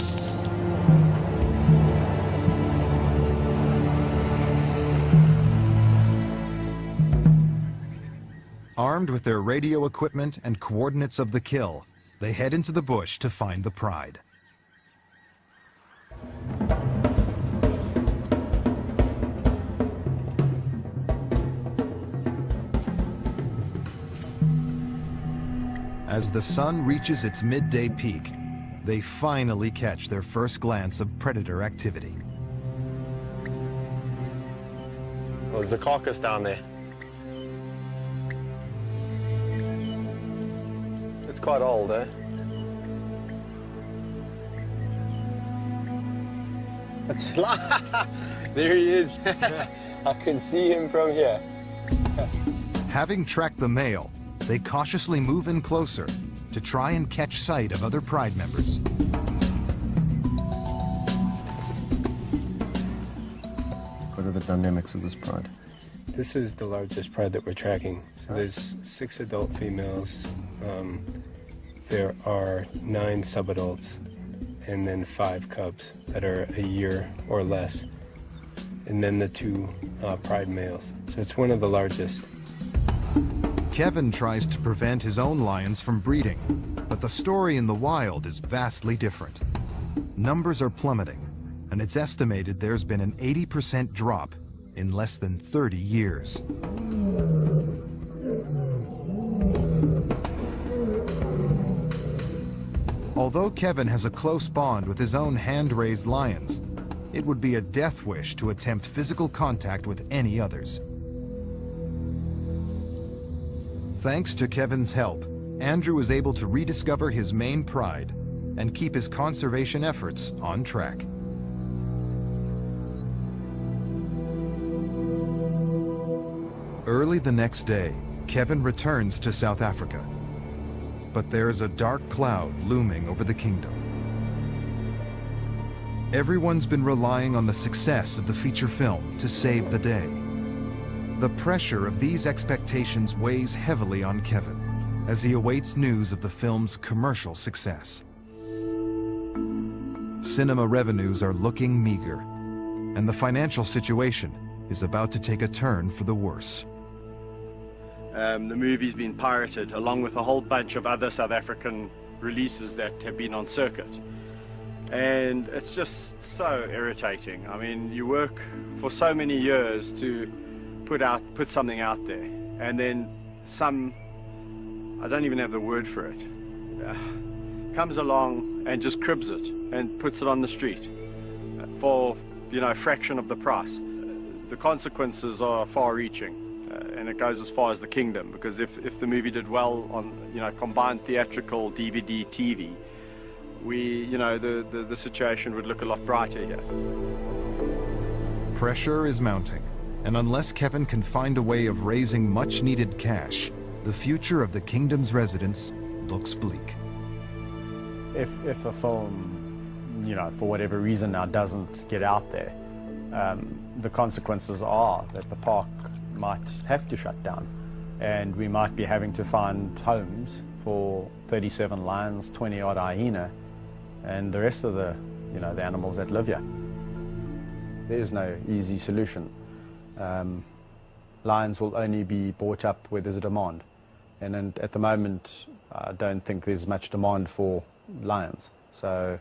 Armed with their radio equipment and coordinates of the kill, they head into the bush to find the pride. As the sun reaches its midday peak, they finally catch their first glance of predator activity. Well, there's a carcass down there. It's quite old, eh? there he is. I can see him from here. Having tracked the male, they cautiously move in closer to try and catch sight of other Pride members. What are the dynamics of this pride? This is the largest pride that we're tracking. So there's six adult females. Um, there are nine subadults, and then five cubs that are a year or less, and then the two uh, pride males. So it's one of the largest. Kevin tries to prevent his own lions from breeding, but the story in the wild is vastly different. Numbers are plummeting, and it's estimated there's been an 80% drop in less than 30 years. Although Kevin has a close bond with his own hand-raised lions, it would be a death wish to attempt physical contact with any others. Thanks to Kevin's help, Andrew was able to rediscover his main pride and keep his conservation efforts on track. Early the next day, Kevin returns to South Africa. But there's a dark cloud looming over the kingdom. Everyone's been relying on the success of the feature film to save the day. The pressure of these expectations weighs heavily on Kevin as he awaits news of the film's commercial success. Cinema revenues are looking meager, and the financial situation is about to take a turn for the worse. Um, the movie's been pirated along with a whole bunch of other South African releases that have been on circuit. And it's just so irritating. I mean, you work for so many years to put out put something out there, and then some I don't even have the word for it uh, comes along and just cribs it and puts it on the street for you know a fraction of the price. The consequences are far-reaching and it goes as far as the kingdom because if, if the movie did well on you know combined theatrical DVD TV we you know the, the, the situation would look a lot brighter here. Pressure is mounting and unless Kevin can find a way of raising much needed cash the future of the kingdom's residents looks bleak if if the film you know for whatever reason now doesn't get out there um, the consequences are that the park might have to shut down and we might be having to find homes for 37 lions, 20 odd hyena and the rest of the, you know, the animals that live here. There is no easy solution. Um, lions will only be bought up where there's a demand. And, and at the moment, I don't think there's much demand for lions. So,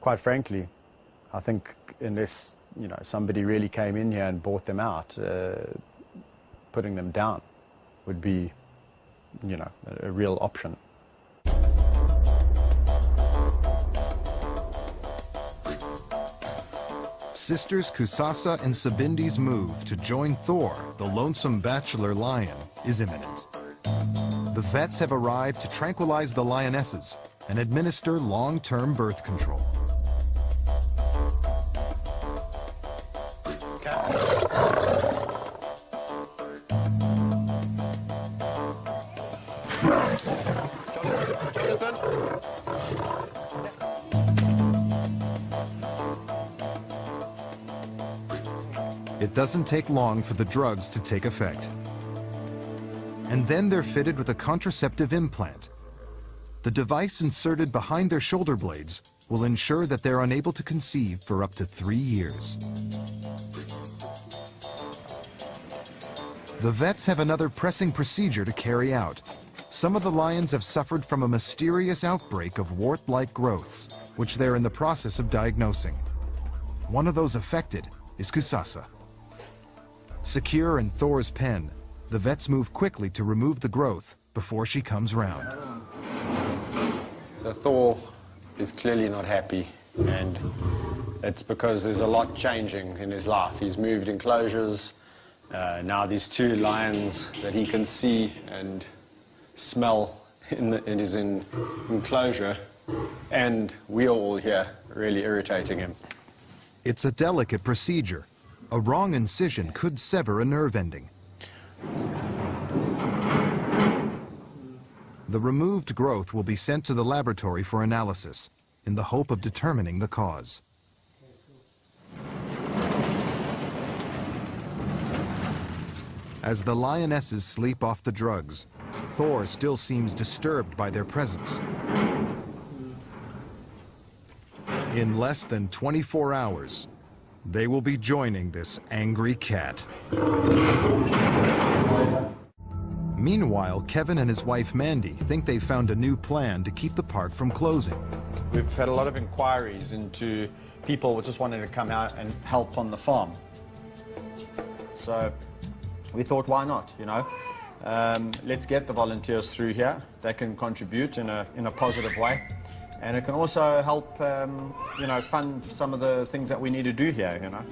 quite frankly, I think unless you know somebody really came in here and bought them out, uh, putting them down would be, you know, a, a real option. Sisters Kusasa and Sabindi's move to join Thor, the lonesome bachelor lion, is imminent. The vets have arrived to tranquilize the lionesses and administer long-term birth control. Doesn't take long for the drugs to take effect. And then they're fitted with a contraceptive implant. The device inserted behind their shoulder blades will ensure that they're unable to conceive for up to three years. The vets have another pressing procedure to carry out. Some of the lions have suffered from a mysterious outbreak of wart-like growths, which they're in the process of diagnosing. One of those affected is Kusasa. Secure in Thor's pen, the vets move quickly to remove the growth before she comes round. So Thor is clearly not happy, and it's because there's a lot changing in his life. He's moved enclosures. Uh, now these two lions that he can see and smell in, the, in his in, enclosure, and we are all here really irritating him. It's a delicate procedure. A wrong incision could sever a nerve ending. The removed growth will be sent to the laboratory for analysis in the hope of determining the cause. As the lionesses sleep off the drugs, Thor still seems disturbed by their presence. In less than 24 hours, they will be joining this angry cat. Meanwhile, Kevin and his wife Mandy think they've found a new plan to keep the park from closing. We've had a lot of inquiries into people who just wanting to come out and help on the farm. So we thought, why not, you know? Um, let's get the volunteers through here. They can contribute in a, in a positive way. And it can also help, um, you know, fund some of the things that we need to do here, you know.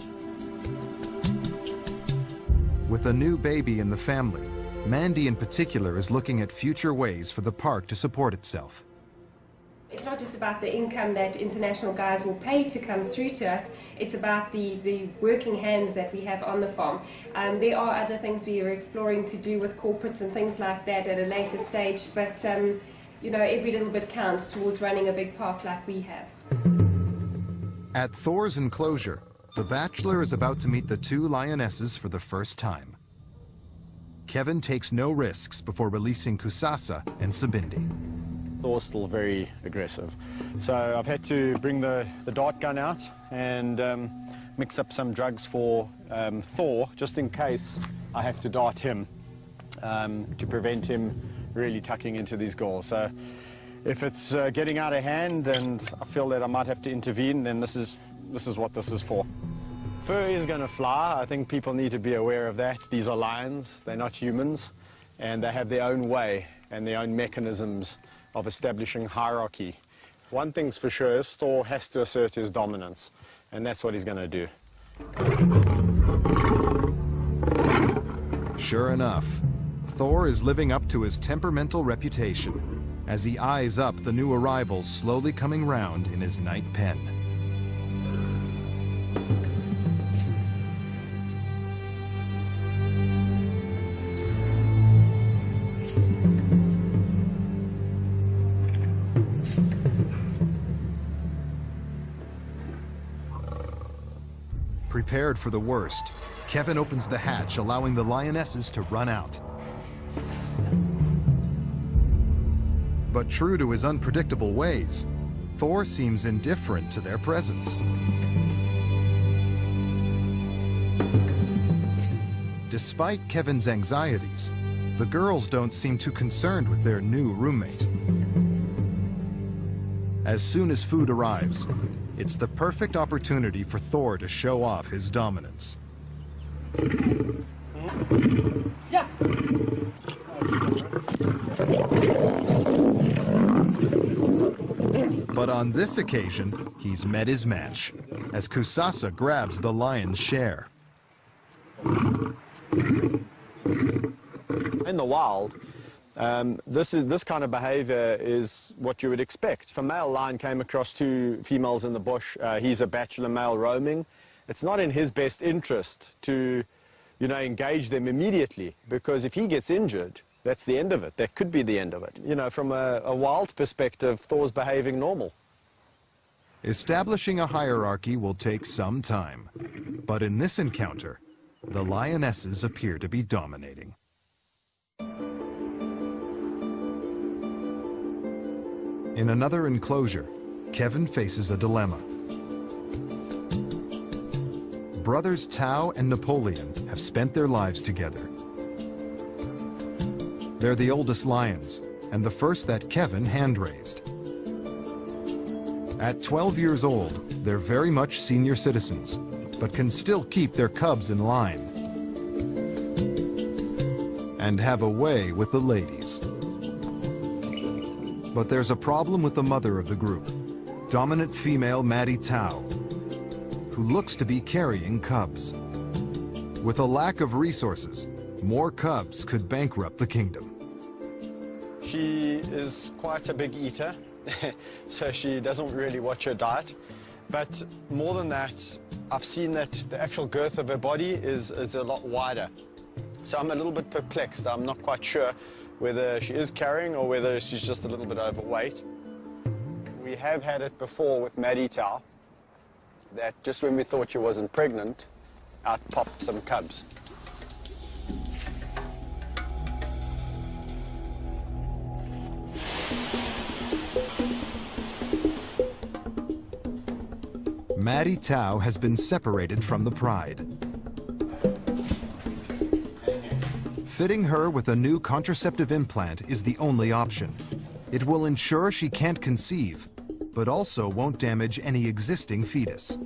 With a new baby in the family, Mandy in particular is looking at future ways for the park to support itself. It's not just about the income that international guys will pay to come through to us, it's about the, the working hands that we have on the farm. Um, there are other things we are exploring to do with corporates and things like that at a later stage, but um, you know, every little bit counts towards running a big park like we have. At Thor's enclosure, the bachelor is about to meet the two lionesses for the first time. Kevin takes no risks before releasing Kusasa and Sabindi. Thor's still very aggressive. So I've had to bring the, the dart gun out and um, mix up some drugs for um, Thor, just in case I have to dart him um, to prevent him really tucking into these goals. So if it's uh, getting out of hand and I feel that I might have to intervene, then this is, this is what this is for. Fur is going to fly. I think people need to be aware of that. These are lions, they're not humans, and they have their own way and their own mechanisms of establishing hierarchy. One thing's for sure, Thor has to assert his dominance, and that's what he's going to do. Sure enough, Thor is living up to his temperamental reputation as he eyes up the new arrivals slowly coming round in his night pen. Prepared for the worst, Kevin opens the hatch, allowing the lionesses to run out. But true to his unpredictable ways, Thor seems indifferent to their presence. Despite Kevin's anxieties, the girls don't seem too concerned with their new roommate. As soon as food arrives, it's the perfect opportunity for Thor to show off his dominance. Yeah. But on this occasion, he's met his match, as Kusasa grabs the lion's share. In the wild, um, this, is, this kind of behavior is what you would expect. If a male lion came across two females in the bush, uh, he's a bachelor male roaming, it's not in his best interest to you know, engage them immediately because if he gets injured, that's the end of it. That could be the end of it. You know, from a, a wild perspective, Thor's behaving normal. Establishing a hierarchy will take some time, but in this encounter, the lionesses appear to be dominating. In another enclosure, Kevin faces a dilemma. Brothers Tao and Napoleon have spent their lives together. They're the oldest lions, and the first that Kevin hand-raised. At 12 years old, they're very much senior citizens, but can still keep their cubs in line and have a way with the ladies. But there's a problem with the mother of the group, dominant female Maddie Tao, who looks to be carrying cubs. With a lack of resources, more cubs could bankrupt the kingdom. She is quite a big eater, so she doesn't really watch her diet. But more than that, I've seen that the actual girth of her body is, is a lot wider. So I'm a little bit perplexed. I'm not quite sure whether she is carrying or whether she's just a little bit overweight. We have had it before with Maddie that just when we thought she wasn't pregnant, out popped some cubs. Maddie Tao has been separated from the pride. Fitting her with a new contraceptive implant is the only option. It will ensure she can't conceive, but also won't damage any existing fetus.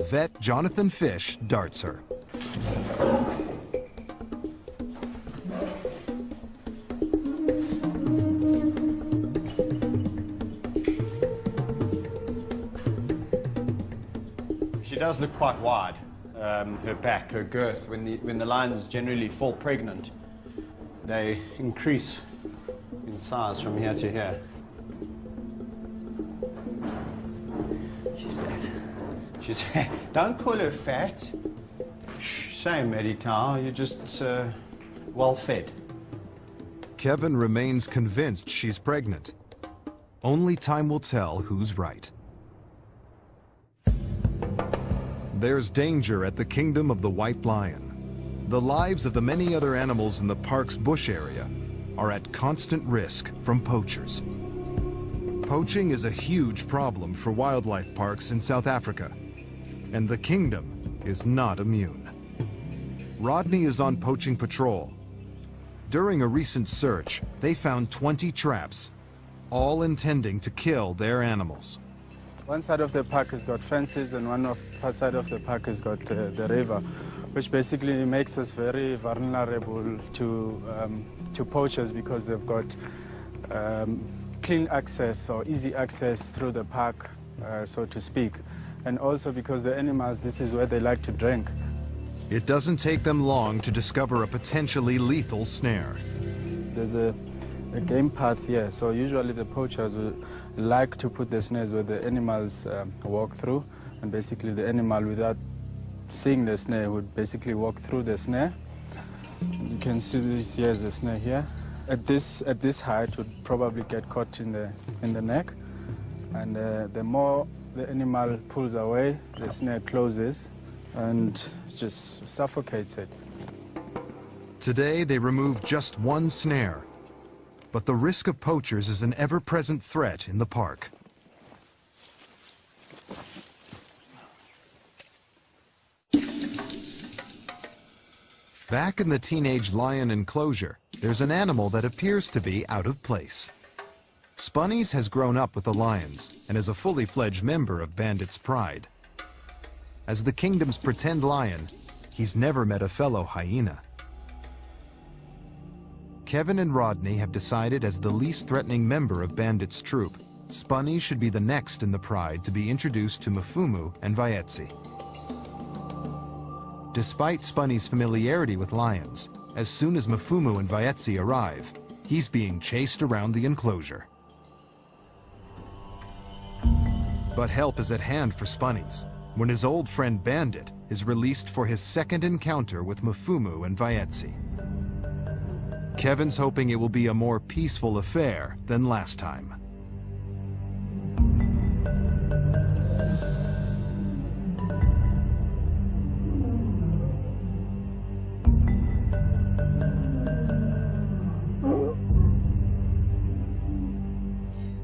Vet Jonathan Fish darts her. She does look quite wide, um, her back, her girth. When the, when the lions generally fall pregnant, they increase in size from here to here. She's fat. She's fat. Don't call her fat. Shh, same, Eddie Tao. You're just uh, well fed. Kevin remains convinced she's pregnant. Only time will tell who's right. There's danger at the kingdom of the white lion. The lives of the many other animals in the park's bush area are at constant risk from poachers. Poaching is a huge problem for wildlife parks in South Africa, and the kingdom is not immune. Rodney is on poaching patrol. During a recent search, they found 20 traps, all intending to kill their animals. One side of the park has got fences and one of side of the park has got uh, the river, which basically makes us very vulnerable to, um, to poachers because they've got um, clean access or easy access through the park, uh, so to speak. And also because the animals, this is where they like to drink. It doesn't take them long to discover a potentially lethal snare. There's a, a game path here, so usually the poachers will like to put the snares where the animals um, walk through, and basically the animal, without seeing the snare, would basically walk through the snare. You can see this here is the snare here. At this at this height, would probably get caught in the in the neck, and uh, the more the animal pulls away, the snare closes, and just suffocates it. Today, they remove just one snare. But the risk of poachers is an ever-present threat in the park. Back in the teenage lion enclosure, there's an animal that appears to be out of place. Spunnies has grown up with the lions and is a fully fledged member of Bandit's Pride. As the kingdom's pretend lion, he's never met a fellow hyena. Kevin and Rodney have decided as the least threatening member of Bandit's troop, Spunny should be the next in the Pride to be introduced to Mafumu and Vaetsi. Despite Spunny's familiarity with lions, as soon as Mafumu and Vaetsi arrive, he's being chased around the enclosure. But help is at hand for Spunnies when his old friend Bandit is released for his second encounter with Mafumu and Vaetsi. Kevin's hoping it will be a more peaceful affair than last time.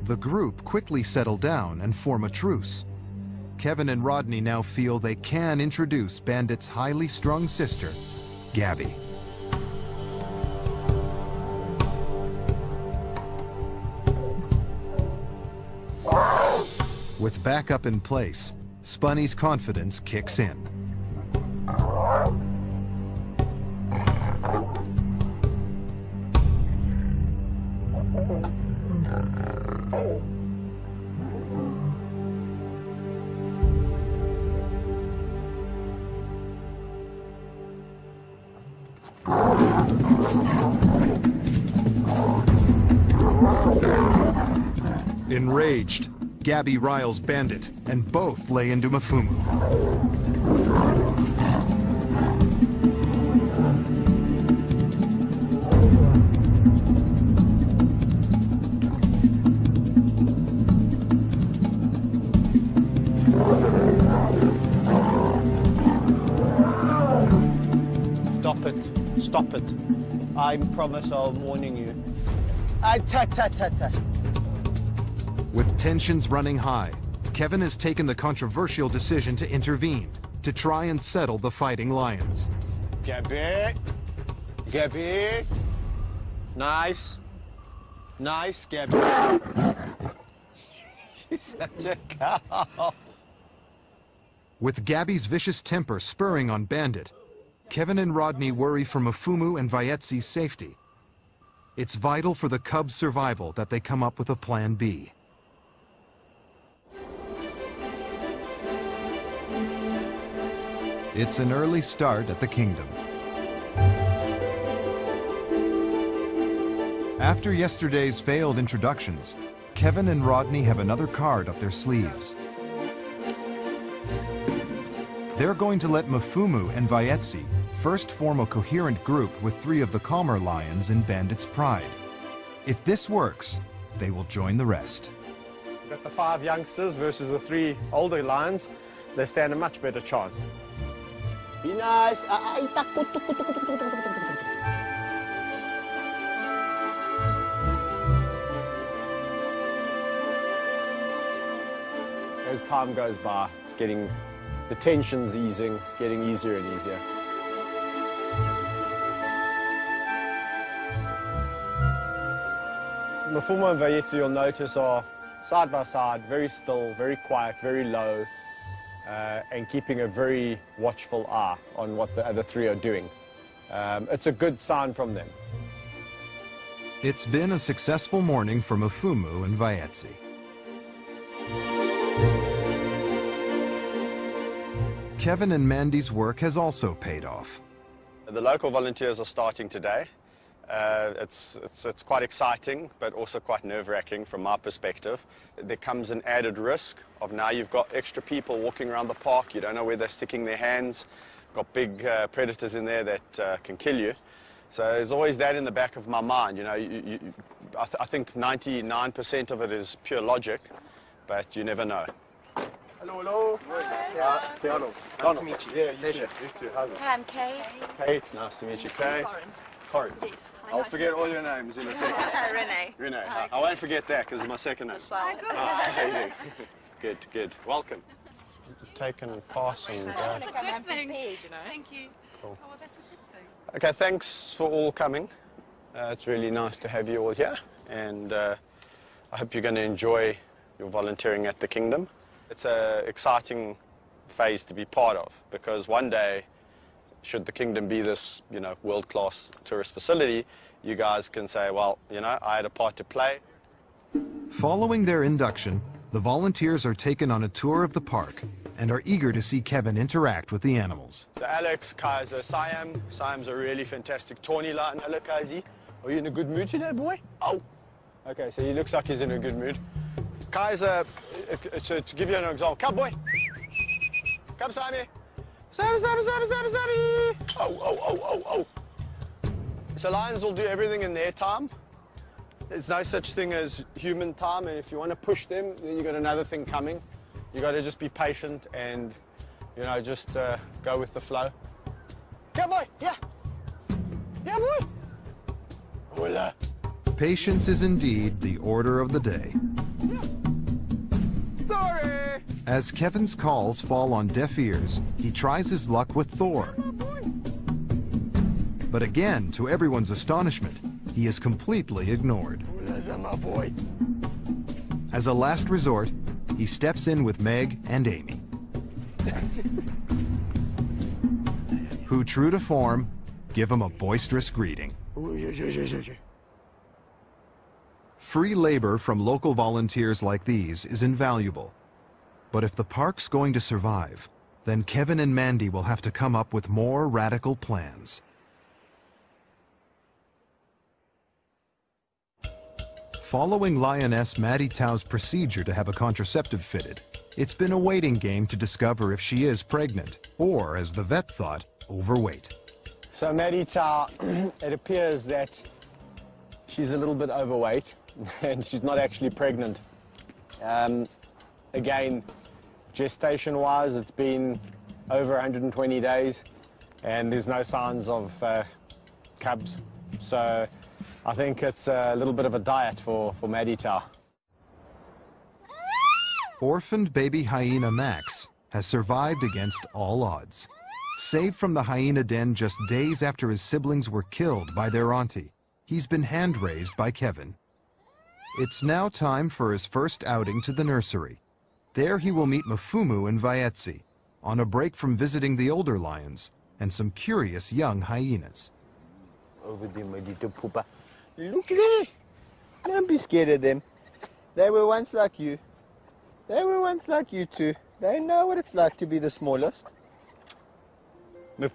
The group quickly settle down and form a truce. Kevin and Rodney now feel they can introduce Bandit's highly strung sister, Gabby. With backup in place, Spunny's confidence kicks in. Gabby riles Bandit, and both lay into Mafumu. Stop it. Stop it. I promise I'll warning you. Ah, ta ta ta ta. Tensions running high, Kevin has taken the controversial decision to intervene, to try and settle the fighting lions. Gabby. Gabby. Nice. Nice, Gabby. She's such a cow. With Gabby's vicious temper spurring on Bandit, Kevin and Rodney worry for Mafumu and Vayetsi's safety. It's vital for the cubs' survival that they come up with a plan B. It's an early start at the kingdom. After yesterday's failed introductions, Kevin and Rodney have another card up their sleeves. They're going to let Mafumu and Vayetsi first form a coherent group with three of the calmer lions in Bandit's Pride. If this works, they will join the rest. Got the five youngsters versus the three older lions. They stand a much better chance. Be nice. Ah, ah. As time goes by, it's getting, the tension's easing, it's getting easier and easier. Mafumu and Vayetsi, you'll notice, are side by side, very still, very quiet, very low, uh, and keeping a very watchful eye on what the other three are doing. Um, it's a good sign from them. It's been a successful morning for Mafumu and Vayetsi. Kevin and Mandy's work has also paid off. The local volunteers are starting today. Uh, it's, it's, it's quite exciting, but also quite nerve-wracking from my perspective. There comes an added risk of now you've got extra people walking around the park. You don't know where they're sticking their hands. Got big uh, predators in there that uh, can kill you. So there's always that in the back of my mind. You know, you, you, I, th I think 99% of it is pure logic, but you never know. Hello, hello. Uh, Keanu. Nice to meet you. Yeah, you too. You too. How's it? Hi, I'm Kate. Kate, nice to meet you, Kate. Corin. Yes. I'll forget all your names in a second. Renee. Renee. I, I won't forget that because it's my second name. Hi. Ah, how? Good, good. Welcome. Take and pass and That's a good thing. you know. Thank you. Cool. Oh, well, that's a good thing. Okay, thanks for all coming. Uh, it's really nice to have you all here, and uh, I hope you're going to enjoy your volunteering at the Kingdom. It's an exciting phase to be part of because one day, should the Kingdom be this, you know, world-class tourist facility, you guys can say, well, you know, I had a part to play. Following their induction, the volunteers are taken on a tour of the park and are eager to see Kevin interact with the animals. So Alex, Kaiser, Siam. Siam's a really fantastic tawny lion. Hello, Kaisi. Are you in a good mood today, boy? Oh. Okay, so he looks like he's in a good mood. Kaiser, uh, uh, to, to give you an example, come, boy. Come, Sammy. Oh, oh, oh, oh, oh. So lions will do everything in their time. There's no such thing as human time, and if you want to push them, then you got another thing coming. You got to just be patient and, you know, just uh, go with the flow. Come, boy. Yeah. Yeah, boy. Hola. Patience is indeed the order of the day. Sorry. As Kevin's calls fall on deaf ears, he tries his luck with Thor. But again, to everyone's astonishment, he is completely ignored. As a last resort, he steps in with Meg and Amy, who, true to form, give him a boisterous greeting. Free labor from local volunteers like these is invaluable. But if the park's going to survive, then Kevin and Mandy will have to come up with more radical plans. Following Lioness Maddie Tao's procedure to have a contraceptive fitted, it's been a waiting game to discover if she is pregnant, or, as the vet thought, overweight. So Maddie Tao, it appears that she's a little bit overweight and she's not actually pregnant. Um, again, gestation-wise, it's been over 120 days and there's no signs of uh, cubs. So I think it's a little bit of a diet for, for Maddie Tao. Orphaned baby hyena Max has survived against all odds. Saved from the hyena den just days after his siblings were killed by their auntie, he's been hand-raised by Kevin. It's now time for his first outing to the nursery. There he will meet Mafumu and Vaetzi, on a break from visiting the older lions and some curious young hyenas. Over there, my little pooper. Look there. Don't be scared of them. They were once like you. They were once like you too. They know what it's like to be the smallest. Miff.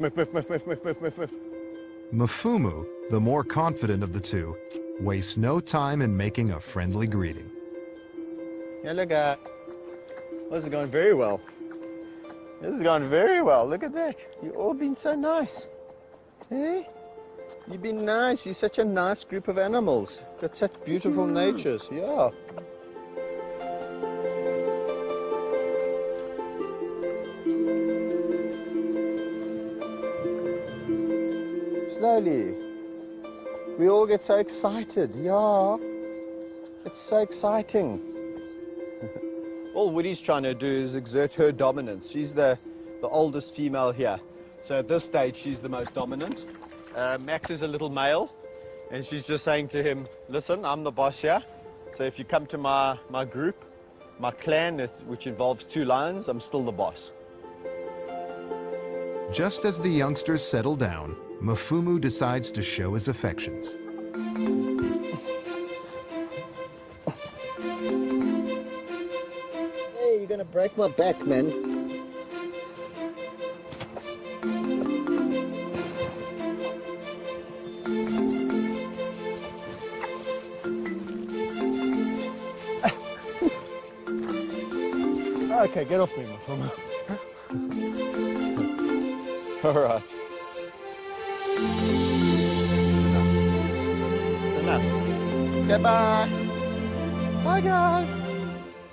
Mafumu, the more confident of the two, wastes no time in making a friendly greeting. Hello, guy. This is going very well. This is going very well. Look at that. You've all been so nice. Hey? You've been nice. You're such a nice group of animals. Got such beautiful hmm. natures. Yeah. Slowly. We all get so excited. Yeah. It's so exciting. All Woody's trying to do is exert her dominance. She's the, the oldest female here. So at this stage, she's the most dominant. Uh, Max is a little male, and she's just saying to him, listen, I'm the boss here. So if you come to my, my group, my clan, which involves two lions, I'm still the boss. Just as the youngsters settle down, Mafumu decides to show his affections. Gonna break my back, man. okay, get off me, Mafuma. All right. Goodbye. Bye, guys.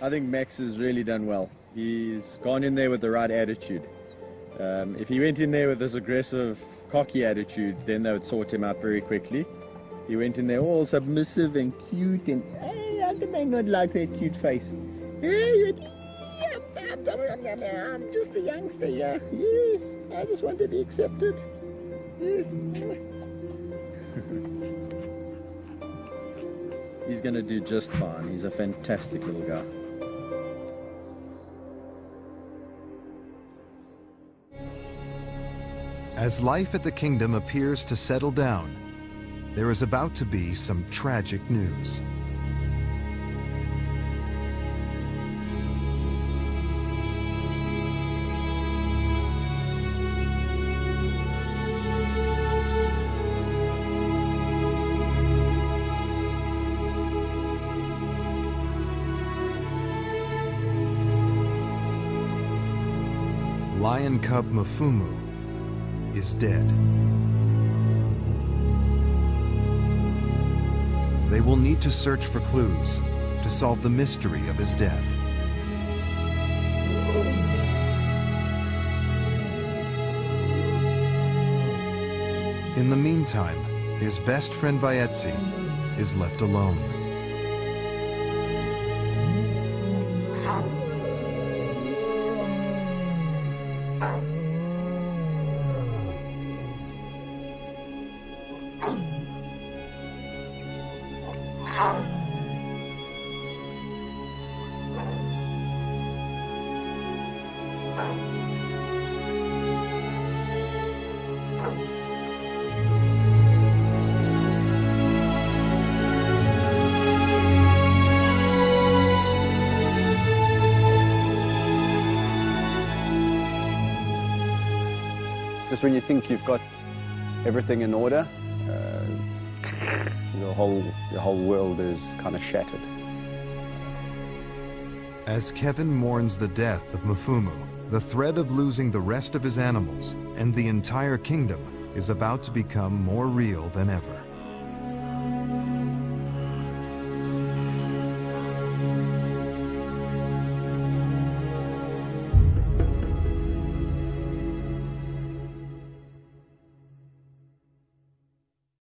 I think Max has really done well. He's gone in there with the right attitude. Um, if he went in there with this aggressive, cocky attitude, then they would sort him out very quickly. He went in there all submissive and cute and, hey, how can they not like that cute face? Hey, I'm just a youngster, yeah. Yes, I just want to be accepted. He's gonna do just fine. He's a fantastic little guy. As life at the kingdom appears to settle down, there is about to be some tragic news. Lion cub Mafumu is dead. They will need to search for clues to solve the mystery of his death. In the meantime, his best friend Vaetzi is left alone. Everything in order, uh, your whole your whole world is kind of shattered. As Kevin mourns the death of Mafumu, the threat of losing the rest of his animals and the entire kingdom is about to become more real than ever.